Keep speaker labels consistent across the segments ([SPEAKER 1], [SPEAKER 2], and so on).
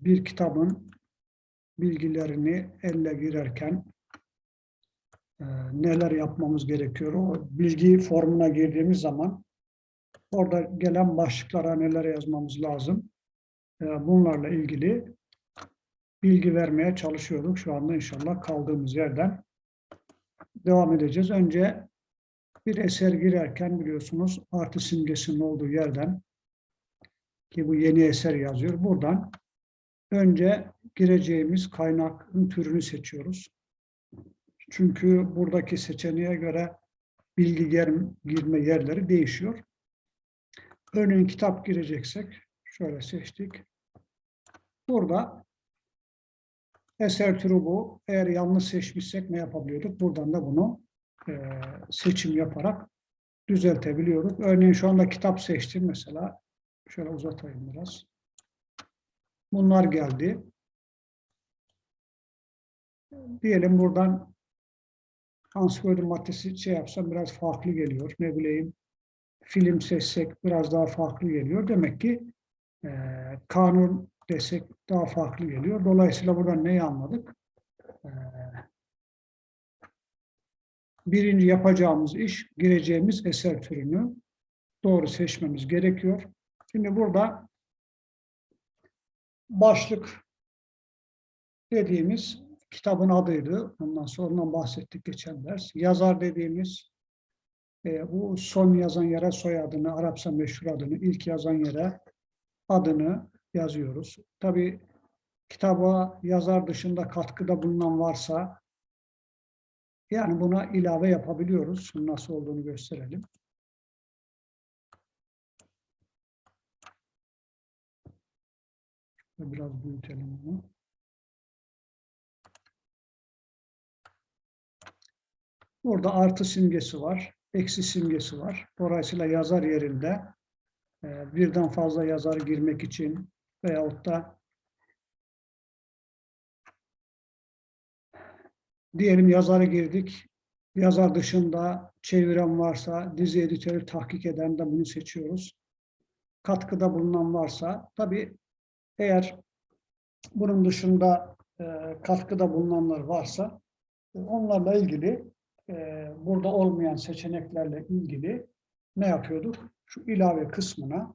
[SPEAKER 1] bir kitabın bilgilerini elle girerken e, neler yapmamız gerekiyor? O bilgi formuna girdiğimiz zaman orada gelen başlıklara neler yazmamız lazım? E, bunlarla ilgili bilgi vermeye çalışıyorduk. Şu anda inşallah kaldığımız yerden devam edeceğiz. Önce bir eser girerken biliyorsunuz artı simgesinin olduğu yerden ki bu yeni eser yazıyor. Buradan önce gireceğimiz kaynakın türünü seçiyoruz. Çünkü buradaki seçeneğe göre bilgi girme yerleri değişiyor. Örneğin kitap gireceksek şöyle seçtik. Burada eser türü bu. Eğer yanlış seçmişsek ne yapabiliyorduk? Buradan da bunu e, seçim yaparak düzeltebiliyoruz. Örneğin şu anda kitap seçtim mesela. Şöyle uzatayım biraz. Bunlar geldi. Diyelim buradan ansiklopedi maddesi şey yapsam biraz farklı geliyor. Ne bileyim film seçsek biraz daha farklı geliyor. Demek ki e, kanun desek daha farklı geliyor. Dolayısıyla buradan neyi anladık? E, birinci yapacağımız iş gireceğimiz eser türünü doğru seçmemiz gerekiyor. Şimdi burada başlık dediğimiz kitabın adıydı. Ondan sonra ondan bahsettik geçen ders. Yazar dediğimiz e, bu son yazan yere soyadını, Arapça meşhur adını, ilk yazan yere adını yazıyoruz. Tabi kitaba yazar dışında katkıda bulunan varsa yani buna ilave yapabiliyoruz. Nasıl olduğunu gösterelim. Biraz büyütelim bunu. Burada artı simgesi var, eksi simgesi var. Dolayısıyla yazar yerinde e, birden fazla yazar girmek için veyahut da diyelim yazarı girdik, yazar dışında çeviren varsa, dizi editörü tahkik eden de bunu seçiyoruz. Katkıda bulunan varsa, tabii eğer bunun dışında e, katkıda bulunanlar varsa, onlarla ilgili e, burada olmayan seçeneklerle ilgili ne yapıyorduk? Şu ilave kısmına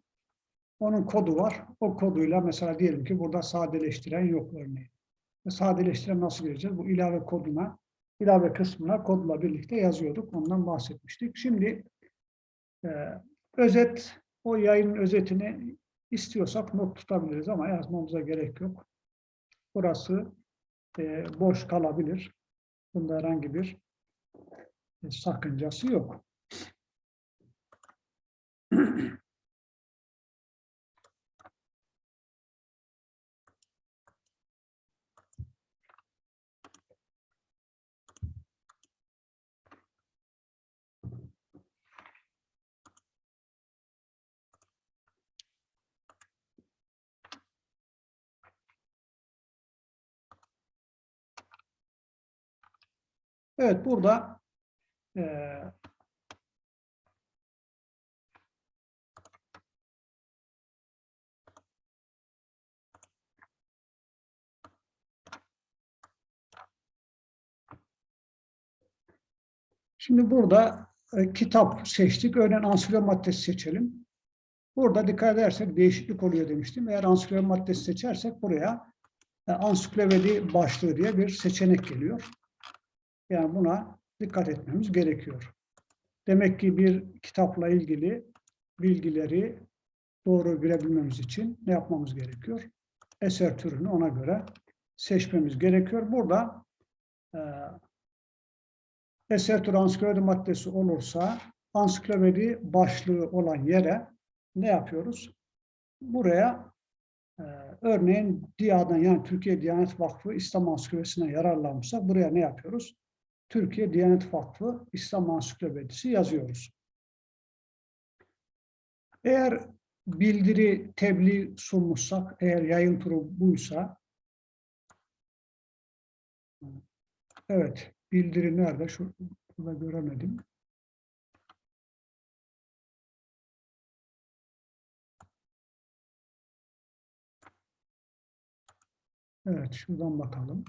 [SPEAKER 1] onun kodu var. O koduyla mesela diyelim ki burada sadeleştiren yok örneğin. E, sadeleştiren nasıl gireceğiz? Bu ilave koduna, ilave kısmına kodla birlikte yazıyorduk. Ondan bahsetmiştik. Şimdi e, özet, o yayının özetini istiyorsak not tutabiliriz ama yazmamıza gerek yok. Burası e, boş kalabilir. Bunda herhangi bir e, sakıncası yok. Evet burada e, Şimdi burada e, kitap seçtik. Örneğin ansiklopedi maddesi seçelim. Burada dikkat edersek değişiklik oluyor demiştim. Eğer ansiklopedi maddesi seçersek buraya e, ansiklopedi başlığı diye bir seçenek geliyor. Yani buna dikkat etmemiz gerekiyor. Demek ki bir kitapla ilgili bilgileri doğru görebilmemiz için ne yapmamız gerekiyor? Eser türünü ona göre seçmemiz gerekiyor. Burada e, eser türü ansiklopedi maddesi olursa ansiklopedi başlığı olan yere ne yapıyoruz? Buraya e, örneğin DİA'dan yani Türkiye Diyanet Vakfı İslam Ansiklopedisi'ne yararlanmışsak buraya ne yapıyoruz? Türkiye Diyanet Vakfı İslam Ansiklopedisi yazıyoruz. Eğer bildiri, tebliğ sunmuşsak, eğer yayın turu buysa, evet, bildiri nerede? Şurada göremedim. Evet, şuradan bakalım.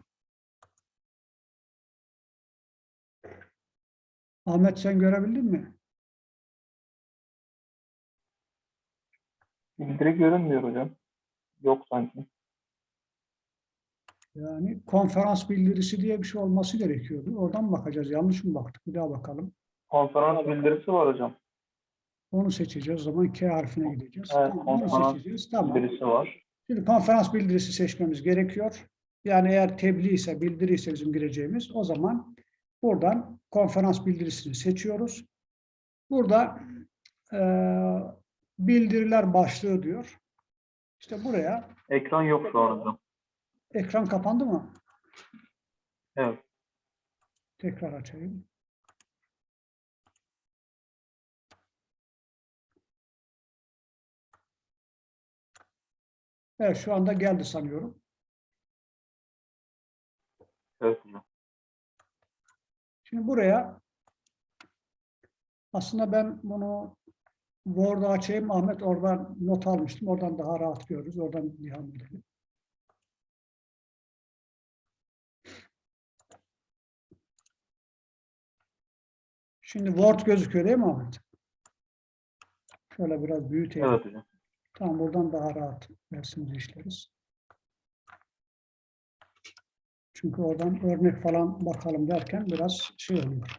[SPEAKER 1] Ahmet sen görebildin mi?
[SPEAKER 2] Bildiri görünmüyor hocam. Yok sanki.
[SPEAKER 1] Yani konferans bildirisi diye bir şey olması gerekiyordu. Oradan bakacağız. Yanlış mı baktık? Bir daha bakalım.
[SPEAKER 2] Konferans bildirisi var hocam.
[SPEAKER 1] Onu seçeceğiz. O zaman K harfine gideceğiz.
[SPEAKER 2] Evet,
[SPEAKER 1] Tamam,
[SPEAKER 2] konferans
[SPEAKER 1] seçeceğiz. Tamam.
[SPEAKER 2] Bildirisi var.
[SPEAKER 1] Şimdi konferans bildirisi seçmemiz gerekiyor. Yani eğer tebliğ ise, bildiri ise bizim gireceğimiz o zaman buradan konferans bildirisini seçiyoruz. Burada eee, bildiriler başlığı diyor. İşte buraya
[SPEAKER 2] Ekran yok şu an hocam.
[SPEAKER 1] ekran kapandı mı?
[SPEAKER 2] Evet.
[SPEAKER 1] Tekrar açayım. Evet şu anda geldi sanıyorum.
[SPEAKER 2] Evet hocam.
[SPEAKER 1] Şimdi buraya aslında ben bunu Word'a açayım. Ahmet oradan not almıştım. Oradan daha rahat görürüz. Oradan devam edelim. Şimdi Word gözüküyor değil mi Ahmet? Şöyle biraz büyüteyim.
[SPEAKER 2] Evet hocam.
[SPEAKER 1] Tamam buradan daha rahat dersimizi işleriz. Çünkü oradan örnek falan bakalım derken biraz şey oluyor.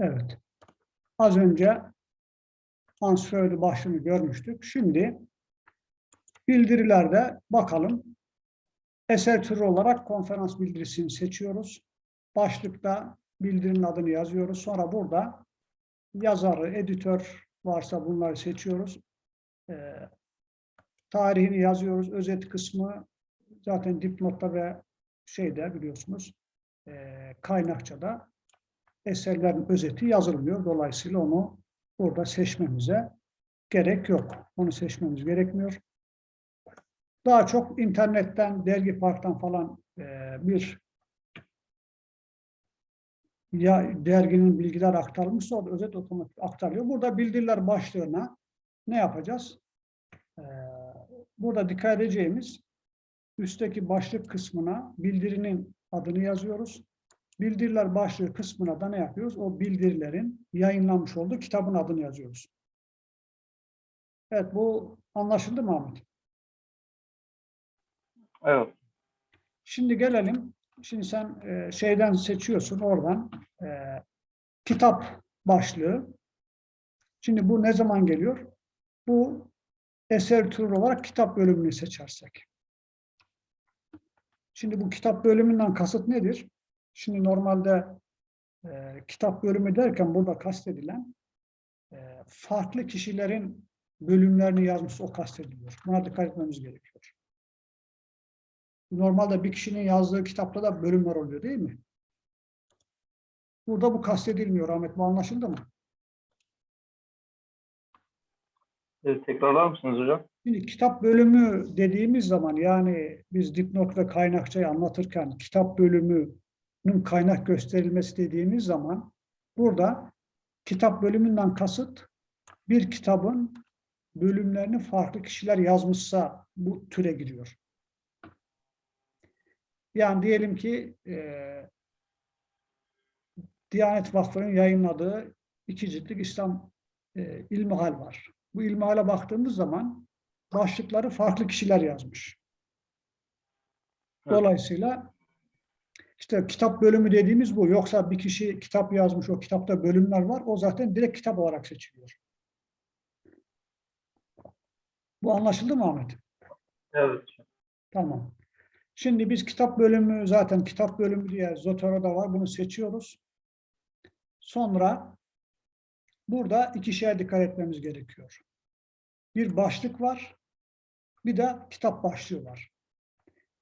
[SPEAKER 1] Evet. Az önce ansörlü başlığını görmüştük. Şimdi bildirilerde bakalım. Eser türü olarak konferans bildirisini seçiyoruz. Başlıkta bildirinin adını yazıyoruz. Sonra burada yazarı, editör varsa bunları seçiyoruz. Ee, tarihini yazıyoruz. Özet kısmı zaten dipnotta ve şeyde biliyorsunuz e, kaynakçada eserlerin özeti yazılmıyor. Dolayısıyla onu burada seçmemize gerek yok. Onu seçmemiz gerekmiyor. Daha çok internetten, dergi parktan falan e, bir ya derginin bilgiler aktarılmışsa o da özet otomatik aktarılıyor. Burada bildiriler başlığına ne yapacağız? Ee, burada dikkat edeceğimiz üstteki başlık kısmına bildirinin adını yazıyoruz. Bildiriler başlığı kısmına da ne yapıyoruz? O bildirilerin yayınlanmış olduğu kitabın adını yazıyoruz. Evet bu anlaşıldı mı Ahmet?
[SPEAKER 2] Evet.
[SPEAKER 1] Şimdi gelelim. Şimdi sen e, şeyden seçiyorsun oradan e, kitap başlığı. Şimdi bu ne zaman geliyor? Bu eser türü olarak kitap bölümünü seçersek. Şimdi bu kitap bölümünden kasıt nedir? Şimdi normalde e, kitap bölümü derken burada kastedilen e, farklı kişilerin bölümlerini yazmış o kastediliyor. Buna dikkat etmemiz gerekiyor. Normalde bir kişinin yazdığı kitapta da bölümler oluyor değil mi? Burada bu kastedilmiyor Ahmet. Bu anlaşıldı mı?
[SPEAKER 2] Evet, tekrarlar mısınız hocam?
[SPEAKER 1] Şimdi kitap bölümü dediğimiz zaman yani biz dipnot ve kaynakçayı anlatırken kitap bölümünün kaynak gösterilmesi dediğimiz zaman burada kitap bölümünden kasıt bir kitabın bölümlerini farklı kişiler yazmışsa bu türe giriyor. Yani diyelim ki e, Diyanet Vakfı'nın yayınladığı iki ciltlik İslam e, İlmihal var. Bu ilmihale baktığımız zaman başlıkları farklı kişiler yazmış. Dolayısıyla işte kitap bölümü dediğimiz bu. Yoksa bir kişi kitap yazmış, o kitapta bölümler var. O zaten direkt kitap olarak seçiliyor. Bu anlaşıldı mı Ahmet?
[SPEAKER 2] Evet.
[SPEAKER 1] Tamam. Şimdi biz kitap bölümü zaten kitap bölümü diye Zotero'da var. Bunu seçiyoruz. Sonra burada iki şeye dikkat etmemiz gerekiyor. Bir başlık var. Bir de kitap başlığı var.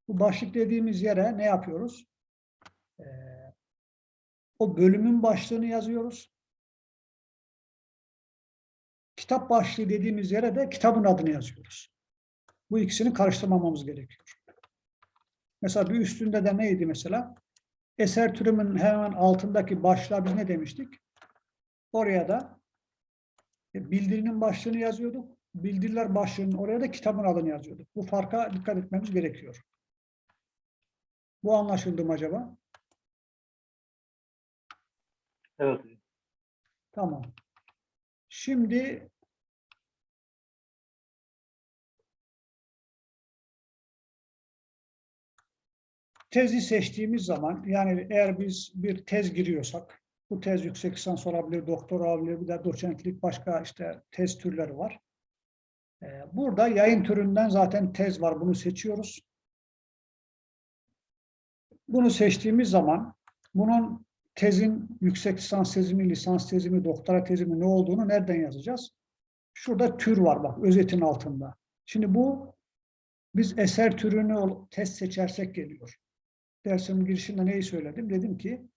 [SPEAKER 1] Bu başlık dediğimiz yere ne yapıyoruz? Ee, o bölümün başlığını yazıyoruz. Kitap başlığı dediğimiz yere de kitabın adını yazıyoruz. Bu ikisini karıştırmamamız gerekiyor. Mesela bir üstünde de neydi mesela? Eser türümün hemen altındaki başlığa biz ne demiştik? Oraya da Bildirinin başlığını yazıyorduk. Bildiriler başlığının oraya da kitabın adını yazıyorduk. Bu farka dikkat etmemiz gerekiyor. Bu anlaşıldı mı acaba?
[SPEAKER 2] Evet.
[SPEAKER 1] Tamam. Şimdi tezi seçtiğimiz zaman yani eğer biz bir tez giriyorsak bu tez yüksek lisans olabilir, doktora olabilir, bir de doçentlik başka işte tez türleri var. Ee, Burada yayın türünden zaten tez var. Bunu seçiyoruz. Bunu seçtiğimiz zaman bunun tezin yüksek lisans tezimi, lisans tezimi, doktora tezimi ne olduğunu nereden yazacağız? Şurada tür var bak özetin altında. Şimdi bu biz eser türünü test seçersek geliyor. Dersimin girişinde neyi söyledim? Dedim ki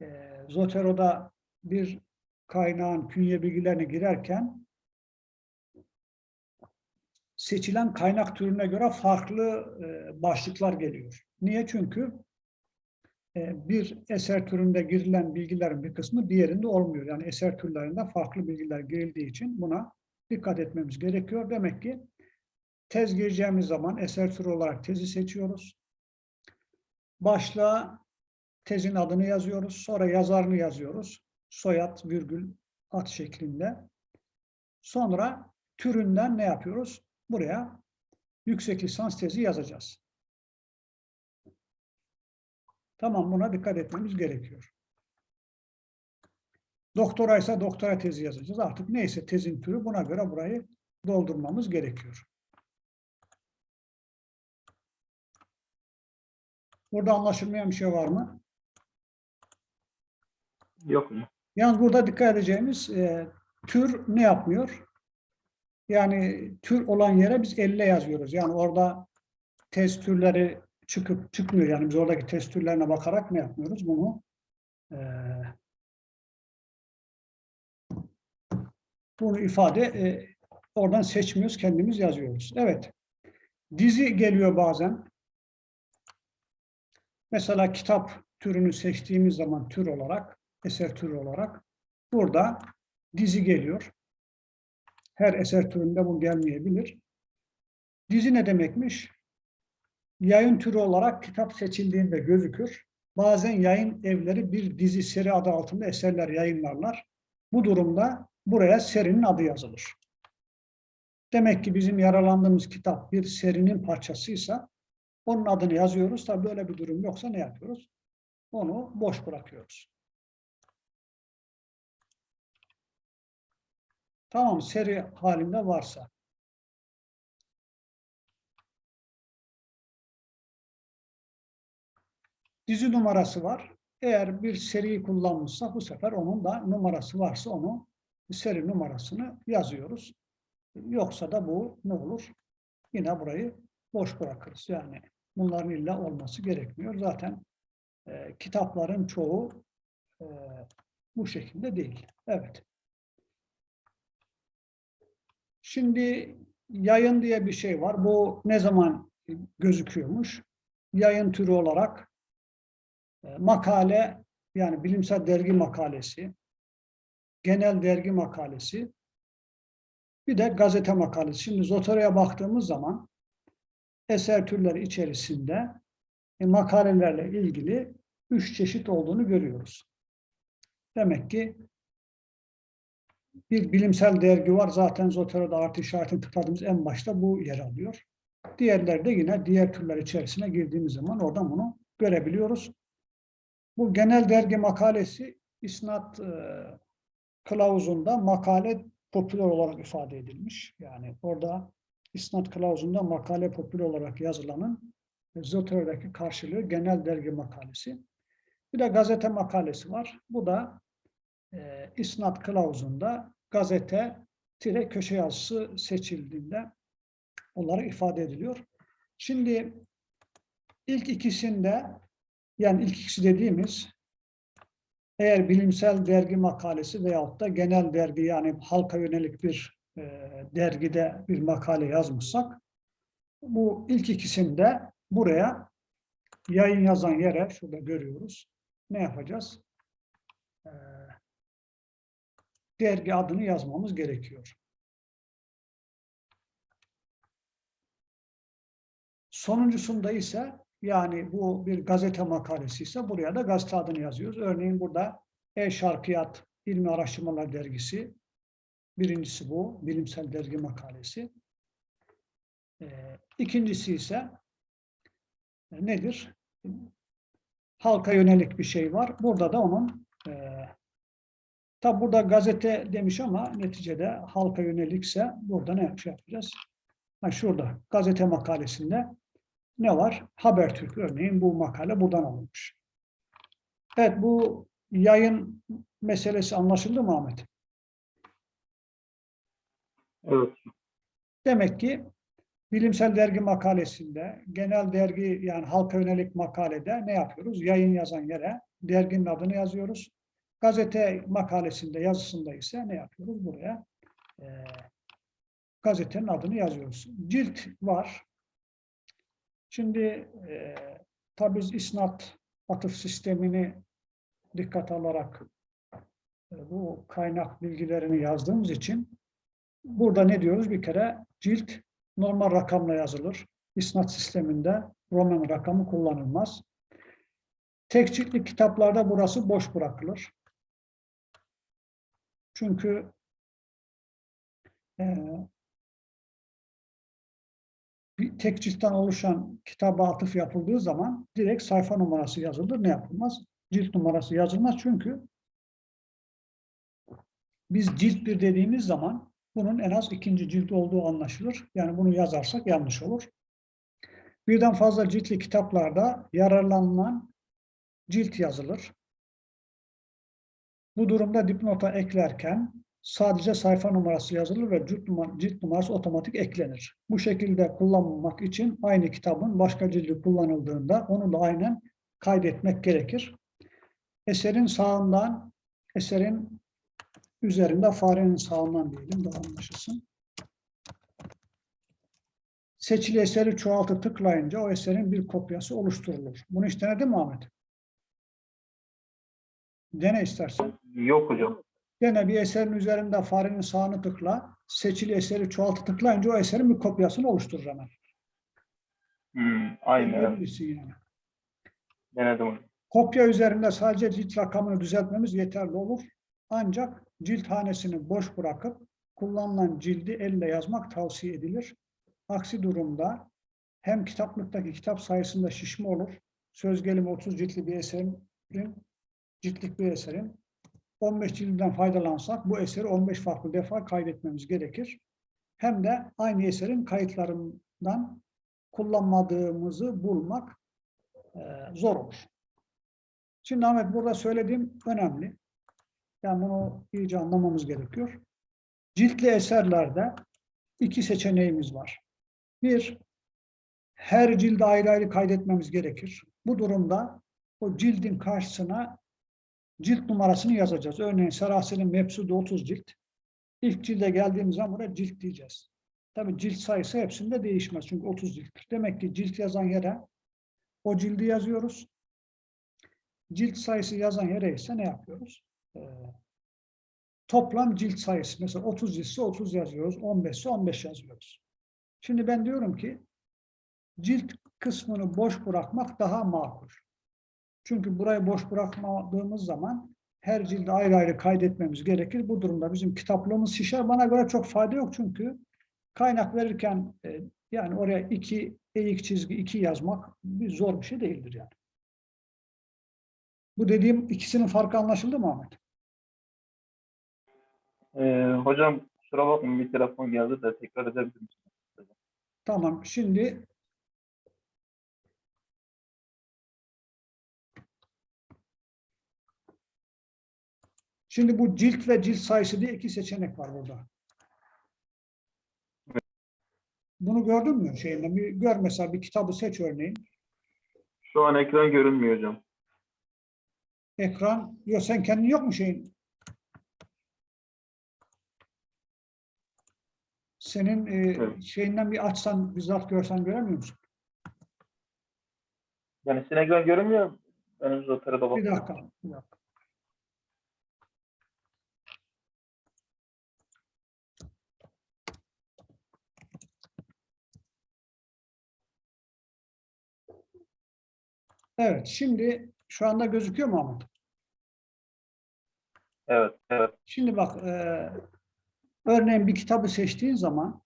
[SPEAKER 1] e, Zotero'da bir kaynağın künye bilgilerine girerken seçilen kaynak türüne göre farklı e, başlıklar geliyor. Niye? Çünkü e, bir eser türünde girilen bilgilerin bir kısmı diğerinde olmuyor. Yani eser türlerinde farklı bilgiler girildiği için buna dikkat etmemiz gerekiyor. Demek ki tez gireceğimiz zaman eser türü olarak tezi seçiyoruz. Başlığa tezin adını yazıyoruz. Sonra yazarını yazıyoruz. Soyad, virgül, at şeklinde. Sonra türünden ne yapıyoruz? Buraya yüksek lisans tezi yazacağız. Tamam buna dikkat etmemiz gerekiyor. Doktora ise doktora tezi yazacağız. Artık neyse tezin türü buna göre burayı doldurmamız gerekiyor. Burada anlaşılmayan bir şey var mı?
[SPEAKER 2] Yok hocam.
[SPEAKER 1] Yalnız burada dikkat edeceğimiz e, tür ne yapmıyor? Yani tür olan yere biz elle yazıyoruz. Yani orada test türleri çıkıp çıkmıyor. Yani biz oradaki test türlerine bakarak ne yapmıyoruz? Bunu e, bunu ifade e, oradan seçmiyoruz. Kendimiz yazıyoruz. Evet. Dizi geliyor bazen. Mesela kitap türünü seçtiğimiz zaman tür olarak, eser türü olarak burada dizi geliyor. Her eser türünde bu gelmeyebilir. Dizi ne demekmiş? Yayın türü olarak kitap seçildiğinde gözükür. Bazen yayın evleri bir dizi seri adı altında eserler yayınlarlar. Bu durumda buraya serinin adı yazılır. Demek ki bizim yaralandığımız kitap bir serinin parçasıysa onun adını yazıyoruz. Tabii böyle bir durum yoksa ne yapıyoruz? Onu boş bırakıyoruz. Tamam seri halinde varsa. Dizi numarası var. Eğer bir seri kullanmışsa bu sefer onun da numarası varsa onu seri numarasını yazıyoruz. Yoksa da bu ne olur? Yine burayı boş bırakırız. Yani bunların illa olması gerekmiyor. Zaten e, kitapların çoğu e, bu şekilde değil. Evet. Şimdi yayın diye bir şey var. Bu ne zaman gözüküyormuş? Yayın türü olarak e, makale yani bilimsel dergi makalesi, genel dergi makalesi, bir de gazete makalesi. Şimdi Zotero'ya baktığımız zaman eser türleri içerisinde e, makalelerle ilgili üç çeşit olduğunu görüyoruz. Demek ki bir bilimsel dergi var. Zaten Zotero'da artı işaretini tıkladığımız en başta bu yer alıyor. Diğerleri de yine diğer türler içerisine girdiğimiz zaman oradan bunu görebiliyoruz. Bu genel dergi makalesi isnat e, kılavuzunda makale popüler olarak ifade edilmiş. Yani orada isnat kılavuzunda makale popüler olarak yazılanın Zotero'daki karşılığı genel dergi makalesi. Bir de gazete makalesi var. Bu da e, isnat kılavuzunda gazete tire köşe yazısı seçildiğinde onları ifade ediliyor. Şimdi ilk ikisinde yani ilk ikisi dediğimiz eğer bilimsel dergi makalesi veyahut da genel dergi yani halka yönelik bir e, dergide bir makale yazmışsak bu ilk ikisinde buraya yayın yazan yere şurada görüyoruz. Ne yapacağız? Ee, dergi adını yazmamız gerekiyor. Sonuncusunda ise yani bu bir gazete makalesi ise buraya da gazete adını yazıyoruz. Örneğin burada E-Şarkiyat İlmi Araştırmalar Dergisi. Birincisi bu, bilimsel dergi makalesi. Ee, ikincisi ise e, nedir? Halka yönelik bir şey var. Burada da onun e, tabi burada gazete demiş ama neticede halka yönelikse burada ne yapacağız? Ha, şurada gazete makalesinde ne var? Habertürk örneğin bu makale buradan alınmış. Evet bu yayın meselesi anlaşıldı mı Ahmet?
[SPEAKER 2] Evet.
[SPEAKER 1] Demek ki bilimsel dergi makalesinde, genel dergi yani halka yönelik makalede ne yapıyoruz? Yayın yazan yere derginin adını yazıyoruz. Gazete makalesinde, yazısında ise ne yapıyoruz? Buraya e, gazetenin adını yazıyoruz. Cilt var. Şimdi e, tabii biz isnat atıf sistemini dikkat alarak e, bu kaynak bilgilerini yazdığımız için burada ne diyoruz? Bir kere cilt normal rakamla yazılır. İsnat sisteminde Roman rakamı kullanılmaz. Tek ciltli kitaplarda burası boş bırakılır. Çünkü e, bir tek ciltten oluşan kitaba atıf yapıldığı zaman direkt sayfa numarası yazılır. Ne yapılmaz? Cilt numarası yazılmaz çünkü biz cilt bir dediğimiz zaman bunun en az ikinci cilt olduğu anlaşılır. Yani bunu yazarsak yanlış olur. Birden fazla ciltli kitaplarda yararlanılan cilt yazılır. Bu durumda dipnota eklerken sadece sayfa numarası yazılır ve cilt, numara, cilt numarası otomatik eklenir. Bu şekilde kullanmamak için aynı kitabın başka cildi kullanıldığında onu da aynen kaydetmek gerekir. Eserin sağından, eserin üzerinde farenin sağından diyelim daha anlaşılsın. Seçili eseri çoğaltı tıklayınca o eserin bir kopyası oluşturulur. Bunu hiç denedin mi Ahmet? Dene istersen.
[SPEAKER 2] Yok hocam.
[SPEAKER 1] Gene bir eserin üzerinde farenin sağını tıkla. Seçili eseri çoğaltı tıklayınca o eserin bir kopyasını oluşturur hemen.
[SPEAKER 2] Hmm, aynen.
[SPEAKER 1] yani.
[SPEAKER 2] Denedim hocam.
[SPEAKER 1] Kopya üzerinde sadece cilt rakamını düzeltmemiz yeterli olur. Ancak cilt hanesini boş bırakıp kullanılan cildi elle yazmak tavsiye edilir. Aksi durumda hem kitaplıktaki kitap sayısında şişme olur. Söz gelimi 30 ciltli bir eserin, ciltlik bir eserin 15 cildinden faydalansak bu eseri 15 farklı defa kaydetmemiz gerekir. Hem de aynı eserin kayıtlarından kullanmadığımızı bulmak e, zor olur. Şimdi Ahmet burada söylediğim önemli. Yani bunu iyice anlamamız gerekiyor. Ciltli eserlerde iki seçeneğimiz var. Bir, her cilde ayrı ayrı kaydetmemiz gerekir. Bu durumda o cildin karşısına cilt numarasını yazacağız. Örneğin Serasi'nin Mepsudu 30 cilt. İlk cilde geldiğimiz zaman buraya cilt diyeceğiz. Tabii cilt sayısı hepsinde değişmez. Çünkü 30 cilttir. Demek ki cilt yazan yere o cildi yazıyoruz. Cilt sayısı yazan yere ise ne yapıyoruz? Ee, toplam cilt sayısı. Mesela 30 ciltse 30 yazıyoruz. 15 ise 15 yazıyoruz. Şimdi ben diyorum ki cilt kısmını boş bırakmak daha makul. Çünkü burayı boş bırakmadığımız zaman her cildi ayrı ayrı kaydetmemiz gerekir. Bu durumda bizim kitaplığımız şişer. Bana göre çok fayda yok çünkü kaynak verirken e, yani oraya iki eğik çizgi iki yazmak bir zor bir şey değildir yani. Bu dediğim ikisinin farkı anlaşıldı mı Ahmet?
[SPEAKER 2] Ee, hocam kusura bakmayın bir telefon geldi de tekrar edebilir misiniz?
[SPEAKER 1] Tamam. Şimdi Şimdi bu cilt ve cilt sayısı diye iki seçenek var burada. Bunu gördün mü şeyinde? Bir gör mesela bir kitabı seç örneğin.
[SPEAKER 2] Şu an ekran görünmüyor hocam.
[SPEAKER 1] Ekran. Yok sen kendin yok mu şeyin? Senin e,
[SPEAKER 2] Evet.
[SPEAKER 1] şeyinden bir açsan bizzat görsen göremiyor musun?
[SPEAKER 2] Yani sizin ekran görünmüyor. Zaten da
[SPEAKER 1] Bir
[SPEAKER 2] bakıyorum.
[SPEAKER 1] dakika. Bir dakika. Evet, şimdi şu anda gözüküyor mu Ahmet?
[SPEAKER 2] Evet, evet.
[SPEAKER 1] Şimdi bak, e, örneğin bir kitabı seçtiğin zaman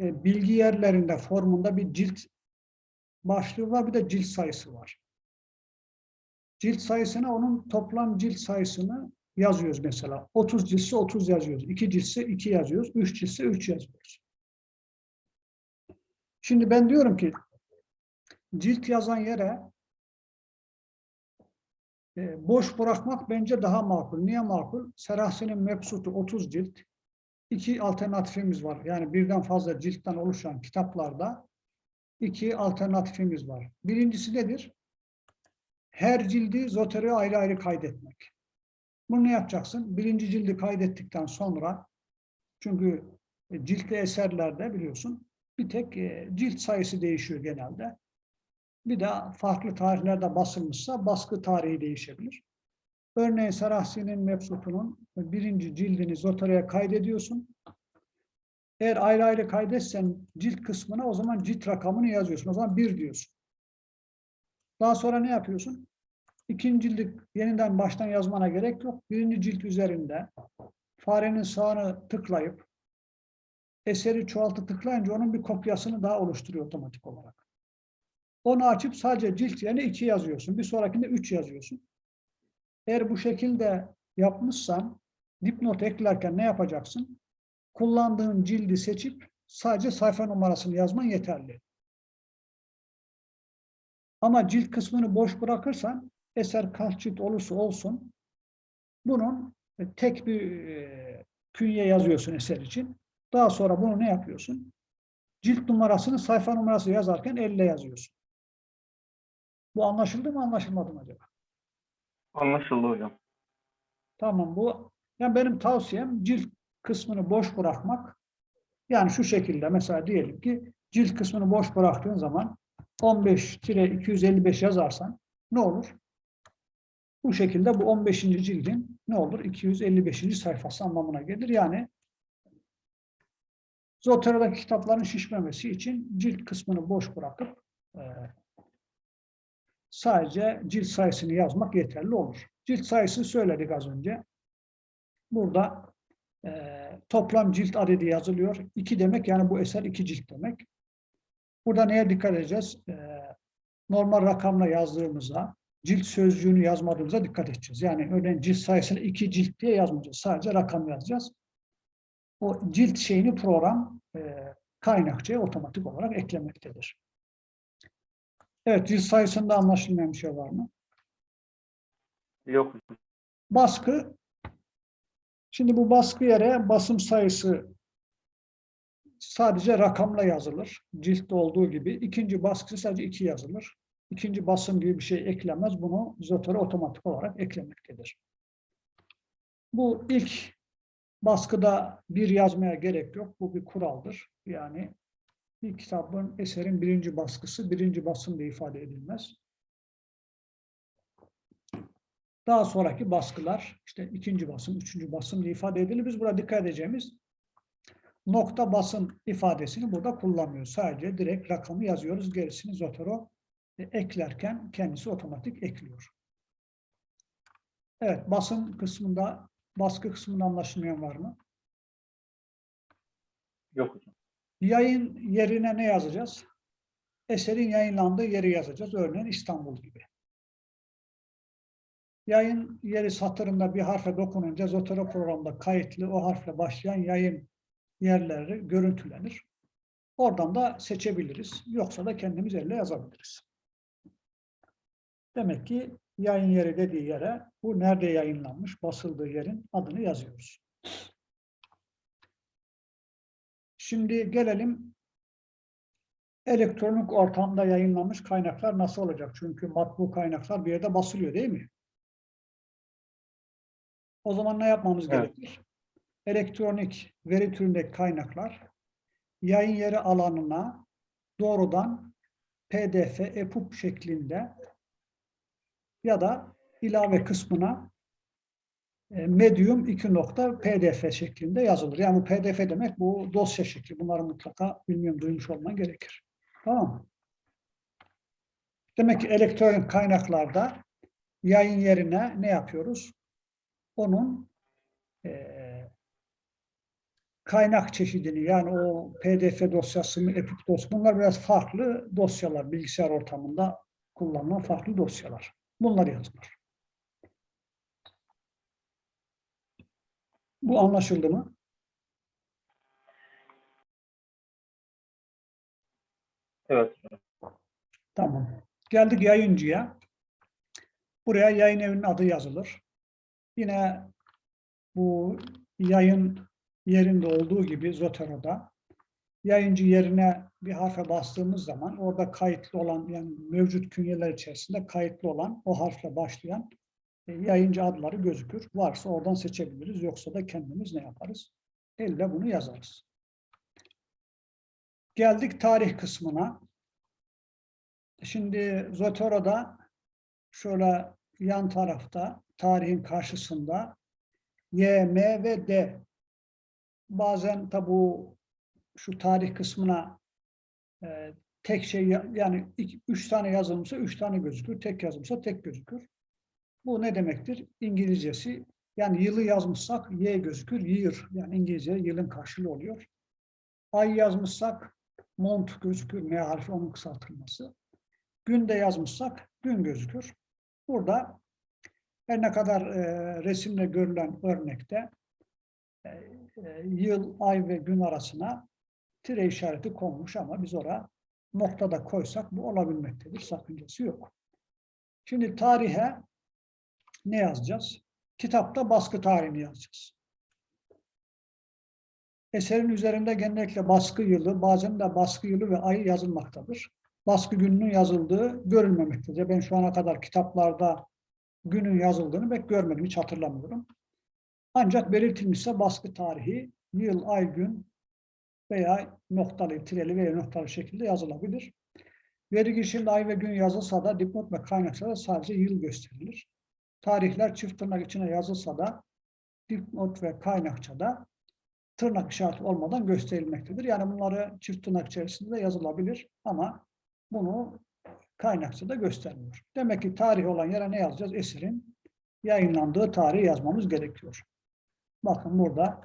[SPEAKER 1] e, bilgi yerlerinde formunda bir cilt başlığı var, bir de cilt sayısı var. Cilt sayısına onun toplam cilt sayısını yazıyoruz mesela. 30 ciltse 30 yazıyoruz. 2 ciltse 2 yazıyoruz. 3 ciltse 3 yazıyoruz. Şimdi ben diyorum ki cilt yazan yere e, boş bırakmak bence daha makul. Niye makul? Serahsi'nin mebsutu 30 cilt. İki alternatifimiz var. Yani birden fazla ciltten oluşan kitaplarda iki alternatifimiz var. Birincisi nedir? Her cildi zotere ayrı ayrı kaydetmek. Bunu ne yapacaksın? Birinci cildi kaydettikten sonra çünkü e, ciltli eserlerde biliyorsun bir tek e, cilt sayısı değişiyor genelde. Bir de farklı tarihlerde basılmışsa baskı tarihi değişebilir. Örneğin Sarahsi'nin mebsutunun birinci cildini zotereye kaydediyorsun. Eğer ayrı ayrı kaydetsen cilt kısmına o zaman cilt rakamını yazıyorsun. O zaman bir diyorsun. Daha sonra ne yapıyorsun? İkinci cildi yeniden baştan yazmana gerek yok. Birinci cilt üzerinde farenin sağını tıklayıp eseri çoğaltı tıklayınca onun bir kopyasını daha oluşturuyor otomatik olarak. Onu açıp sadece cilt yerine iki yazıyorsun. Bir sonrakinde üç yazıyorsun. Eğer bu şekilde yapmışsan dipnot eklerken ne yapacaksın? Kullandığın cildi seçip sadece sayfa numarasını yazman yeterli. Ama cilt kısmını boş bırakırsan eser kaç cilt olursa olsun bunun tek bir e, künye yazıyorsun eser için. Daha sonra bunu ne yapıyorsun? Cilt numarasını sayfa numarası yazarken elle yazıyorsun. Bu anlaşıldı mı anlaşılmadı mı acaba?
[SPEAKER 2] Anlaşıldı hocam.
[SPEAKER 1] Tamam bu yani benim tavsiyem cilt kısmını boş bırakmak. Yani şu şekilde mesela diyelim ki cilt kısmını boş bıraktığın zaman 15-255 yazarsan ne olur? Bu şekilde bu 15. cildin ne olur? 255. sayfası anlamına gelir. Yani Zotera'daki kitapların şişmemesi için cilt kısmını boş bırakıp e, sadece cilt sayısını yazmak yeterli olur. Cilt sayısı söyledik az önce. Burada e, toplam cilt adedi yazılıyor. İki demek yani bu eser iki cilt demek. Burada neye dikkat edeceğiz? E, normal rakamla yazdığımızda cilt sözcüğünü yazmadığımıza dikkat edeceğiz. Yani örneğin cilt sayısını iki cilt diye yazmayacağız. Sadece rakam yazacağız. O cilt şeyini program e, kaynakçaya otomatik olarak eklemektedir. Evet, cilt sayısında anlaşılmayan bir şey var mı?
[SPEAKER 2] Yok.
[SPEAKER 1] Baskı. Şimdi bu baskı yere basım sayısı sadece rakamla yazılır. Ciltte olduğu gibi. İkinci baskısı sadece iki yazılır. İkinci basım gibi bir şey eklemez. Bunu Zotere otomatik olarak eklemektedir. Bu ilk baskıda bir yazmaya gerek yok. Bu bir kuraldır. Yani bir kitabın, eserin birinci baskısı birinci basım diye ifade edilmez. Daha sonraki baskılar işte ikinci basım, üçüncü basım diye ifade edilir. Biz burada dikkat edeceğimiz nokta basım ifadesini burada kullanmıyoruz. Sadece direkt rakamı yazıyoruz. Gerisini Zotero e, eklerken kendisi otomatik ekliyor. Evet, basım kısmında, baskı kısmında anlaşılmayan var mı?
[SPEAKER 2] Yok hocam.
[SPEAKER 1] Yayın yerine ne yazacağız? Eserin yayınlandığı yeri yazacağız. Örneğin İstanbul gibi. Yayın yeri satırında bir harfe dokununca Zotero programda kayıtlı o harfle başlayan yayın yerleri görüntülenir. Oradan da seçebiliriz. Yoksa da kendimiz elle yazabiliriz. Demek ki yayın yeri dediği yere bu nerede yayınlanmış, basıldığı yerin adını yazıyoruz. Şimdi gelelim elektronik ortamda yayınlanmış kaynaklar nasıl olacak? Çünkü matbu kaynaklar bir yerde basılıyor değil mi? O zaman ne yapmamız
[SPEAKER 2] Evet.
[SPEAKER 1] gerekir? Elektronik veri türündeki kaynaklar yayın yeri alanına doğrudan PDF, EPUB şeklinde ya da ilave kısmına medium 2 nokta pdf şeklinde yazılır. Yani bu pdf demek bu dosya şekli. Bunları mutlaka bilmiyorum duymuş olman gerekir. Tamam mı? Demek ki elektronik kaynaklarda yayın yerine ne yapıyoruz? Onun eee, kaynak çeşidini yani o PDF dosyası mı, EPUB dosyası bunlar biraz farklı dosyalar. Bilgisayar ortamında kullanılan farklı dosyalar. Bunlar yazılır. Bu anlaşıldı mı?
[SPEAKER 2] Evet.
[SPEAKER 1] Tamam. Geldik yayıncıya. Buraya yayın evinin adı yazılır. Yine bu yayın yerinde olduğu gibi Zotero'da yayıncı yerine bir harfe bastığımız zaman orada kayıtlı olan yani mevcut künyeler içerisinde kayıtlı olan o harfle başlayan yayıncı adları gözükür. Varsa oradan seçebiliriz. Yoksa da kendimiz ne yaparız? Elle bunu yazarız. Geldik tarih kısmına. Şimdi Zotero'da şöyle yan tarafta tarihin karşısında Y, M ve D. Bazen tabi bu şu tarih kısmına e, tek şey ya- yani iki, üç tane yazılmışsa üç tane gözükür. Tek yazılmışsa tek gözükür. Bu ne demektir? İngilizcesi yani yılı yazmışsak Y gözükür. Year yani İngilizce yılın karşılığı oluyor. Ay yazmışsak month gözükür. M harfi onun kısaltılması. Günde yazmışsak gün gözükür. Burada her ne kadar e, resimle görülen örnekte e, e, yıl, ay ve gün arasına tire işareti konmuş ama biz oraya noktada koysak bu olabilmektedir. Sakıncası yok. Şimdi tarihe ne yazacağız? Kitapta baskı tarihini yazacağız. Eserin üzerinde genellikle baskı yılı, bazen de baskı yılı ve ayı yazılmaktadır. Baskı gününün yazıldığı görülmemektedir. Ben şu ana kadar kitaplarda günün yazıldığını pek görmedim, hiç hatırlamıyorum. Ancak belirtilmişse baskı tarihi, yıl, ay, gün veya noktalı, tireli veya noktalı şekilde yazılabilir. Veri girişinde ay ve gün yazılsa da dipnot ve kaynaksa da sadece yıl gösterilir. Tarihler çift tırnak içine yazılsa da dipnot ve kaynakçada tırnak işareti olmadan gösterilmektedir. Yani bunları çift tırnak içerisinde yazılabilir ama bunu kaynakçada göstermiyor. Demek ki tarih olan yere ne yazacağız? Eserin yayınlandığı tarihi yazmamız gerekiyor. Bakın burada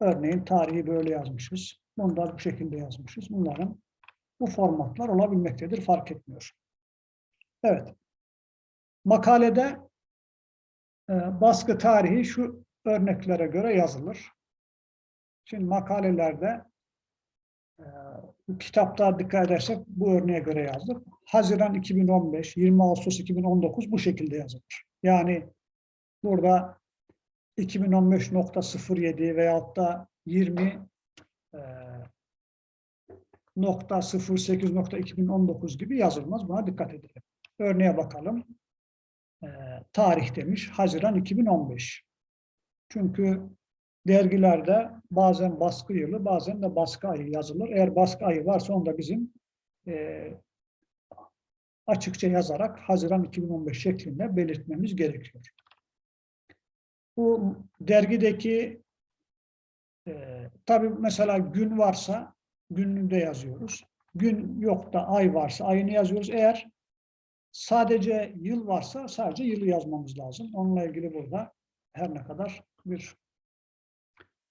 [SPEAKER 1] örneğin tarihi böyle yazmışız. Bunu da bu şekilde yazmışız. Bunların bu formatlar olabilmektedir. Fark etmiyor. Evet. Makalede baskı tarihi şu örneklere göre yazılır. Şimdi makalelerde e, kitapta dikkat edersek bu örneğe göre yazdık. Haziran 2015, 20 Ağustos 2019 bu şekilde yazılır. Yani burada 2015.07 veyahut da 20 e, nokta 08.2019 gibi yazılmaz. Buna dikkat edelim. Örneğe bakalım. E, tarih demiş. Haziran 2015. Çünkü dergilerde bazen baskı yılı, bazen de baskı ayı yazılır. Eğer baskı ayı varsa onu da bizim e, açıkça yazarak Haziran 2015 şeklinde belirtmemiz gerekiyor. Bu dergideki e, tabii mesela gün varsa gününü de yazıyoruz. Gün yok da ay varsa ayını yazıyoruz. Eğer sadece yıl varsa sadece yılı yazmamız lazım. Onunla ilgili burada her ne kadar bir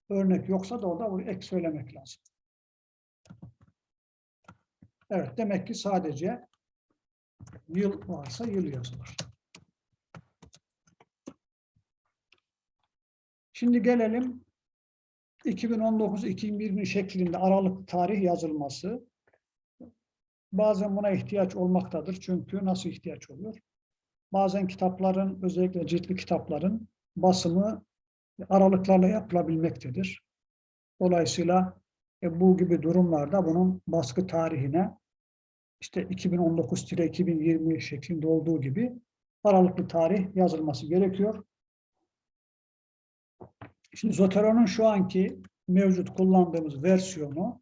[SPEAKER 1] örnek yoksa da orada ek söylemek lazım. Evet, demek ki sadece yıl varsa yıl yazılır. Şimdi gelelim 2019-2020 şeklinde aralık tarih yazılması. Bazen buna ihtiyaç olmaktadır. Çünkü nasıl ihtiyaç oluyor? Bazen kitapların, özellikle ciltli kitapların basımı aralıklarla yapılabilmektedir. Dolayısıyla e, bu gibi durumlarda bunun baskı tarihine işte 2019-2020 şeklinde olduğu gibi aralıklı tarih yazılması gerekiyor. Şimdi Zotero'nun şu anki mevcut kullandığımız versiyonu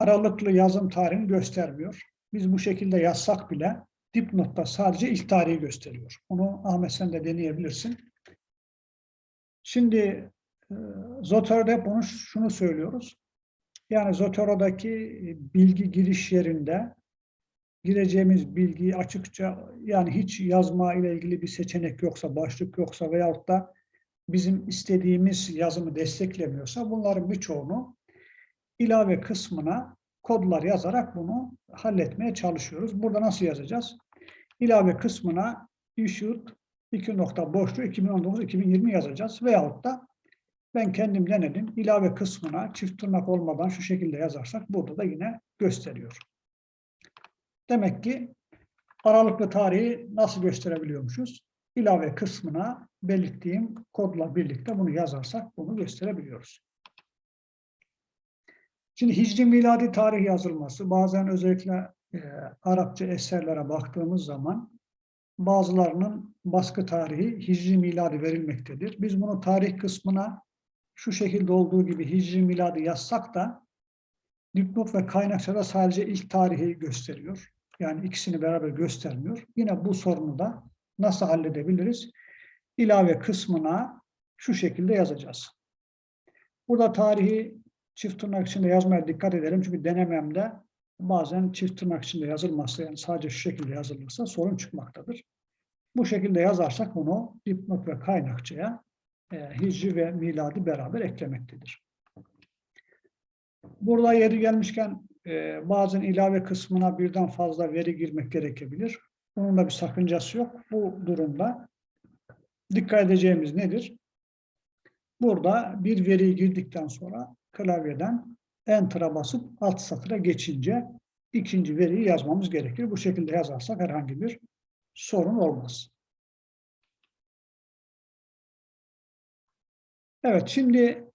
[SPEAKER 1] aralıklı yazım tarihini göstermiyor. Biz bu şekilde yazsak bile dipnotta sadece ilk tarihi gösteriyor. Onu Ahmet sen de deneyebilirsin. Şimdi e, Zotero'da hep bunu, şunu söylüyoruz. Yani Zotero'daki bilgi giriş yerinde gireceğimiz bilgiyi açıkça yani hiç yazma ile ilgili bir seçenek yoksa, başlık yoksa veyahut da bizim istediğimiz yazımı desteklemiyorsa bunların birçoğunu ilave kısmına kodlar yazarak bunu halletmeye çalışıyoruz. Burada nasıl yazacağız? İlave kısmına issued 2 nokta boşluğu 2019-2020 yazacağız. Veyahut da ben kendim denedim. İlave kısmına çift tırnak olmadan şu şekilde yazarsak burada da yine gösteriyor. Demek ki aralıklı tarihi nasıl gösterebiliyormuşuz? İlave kısmına belirttiğim kodla birlikte bunu yazarsak bunu gösterebiliyoruz. Şimdi Hicri miladi tarih yazılması bazen özellikle e, Arapça eserlere baktığımız zaman bazılarının baskı tarihi Hicri miladi verilmektedir. Biz bunu tarih kısmına şu şekilde olduğu gibi Hicri miladi yazsak da dipnot ve kaynakçada sadece ilk tarihi gösteriyor. Yani ikisini beraber göstermiyor. Yine bu sorunu da nasıl halledebiliriz? İlave kısmına şu şekilde yazacağız. Burada tarihi çift tırnak içinde yazmaya dikkat edelim. Çünkü denememde bazen çift tırnak içinde yazılmazsa yani sadece şu şekilde yazılırsa sorun çıkmaktadır. Bu şekilde yazarsak bunu dipnot ve kaynakçaya e, hicri ve miladi beraber eklemektedir. Burada yeri gelmişken e, bazen ilave kısmına birden fazla veri girmek gerekebilir. Bunun da bir sakıncası yok. Bu durumda dikkat edeceğimiz nedir? Burada bir veriyi girdikten sonra klavyeden Enter'a basıp alt satıra geçince ikinci veriyi yazmamız gerekir. Bu şekilde yazarsak herhangi bir sorun olmaz. Evet, şimdi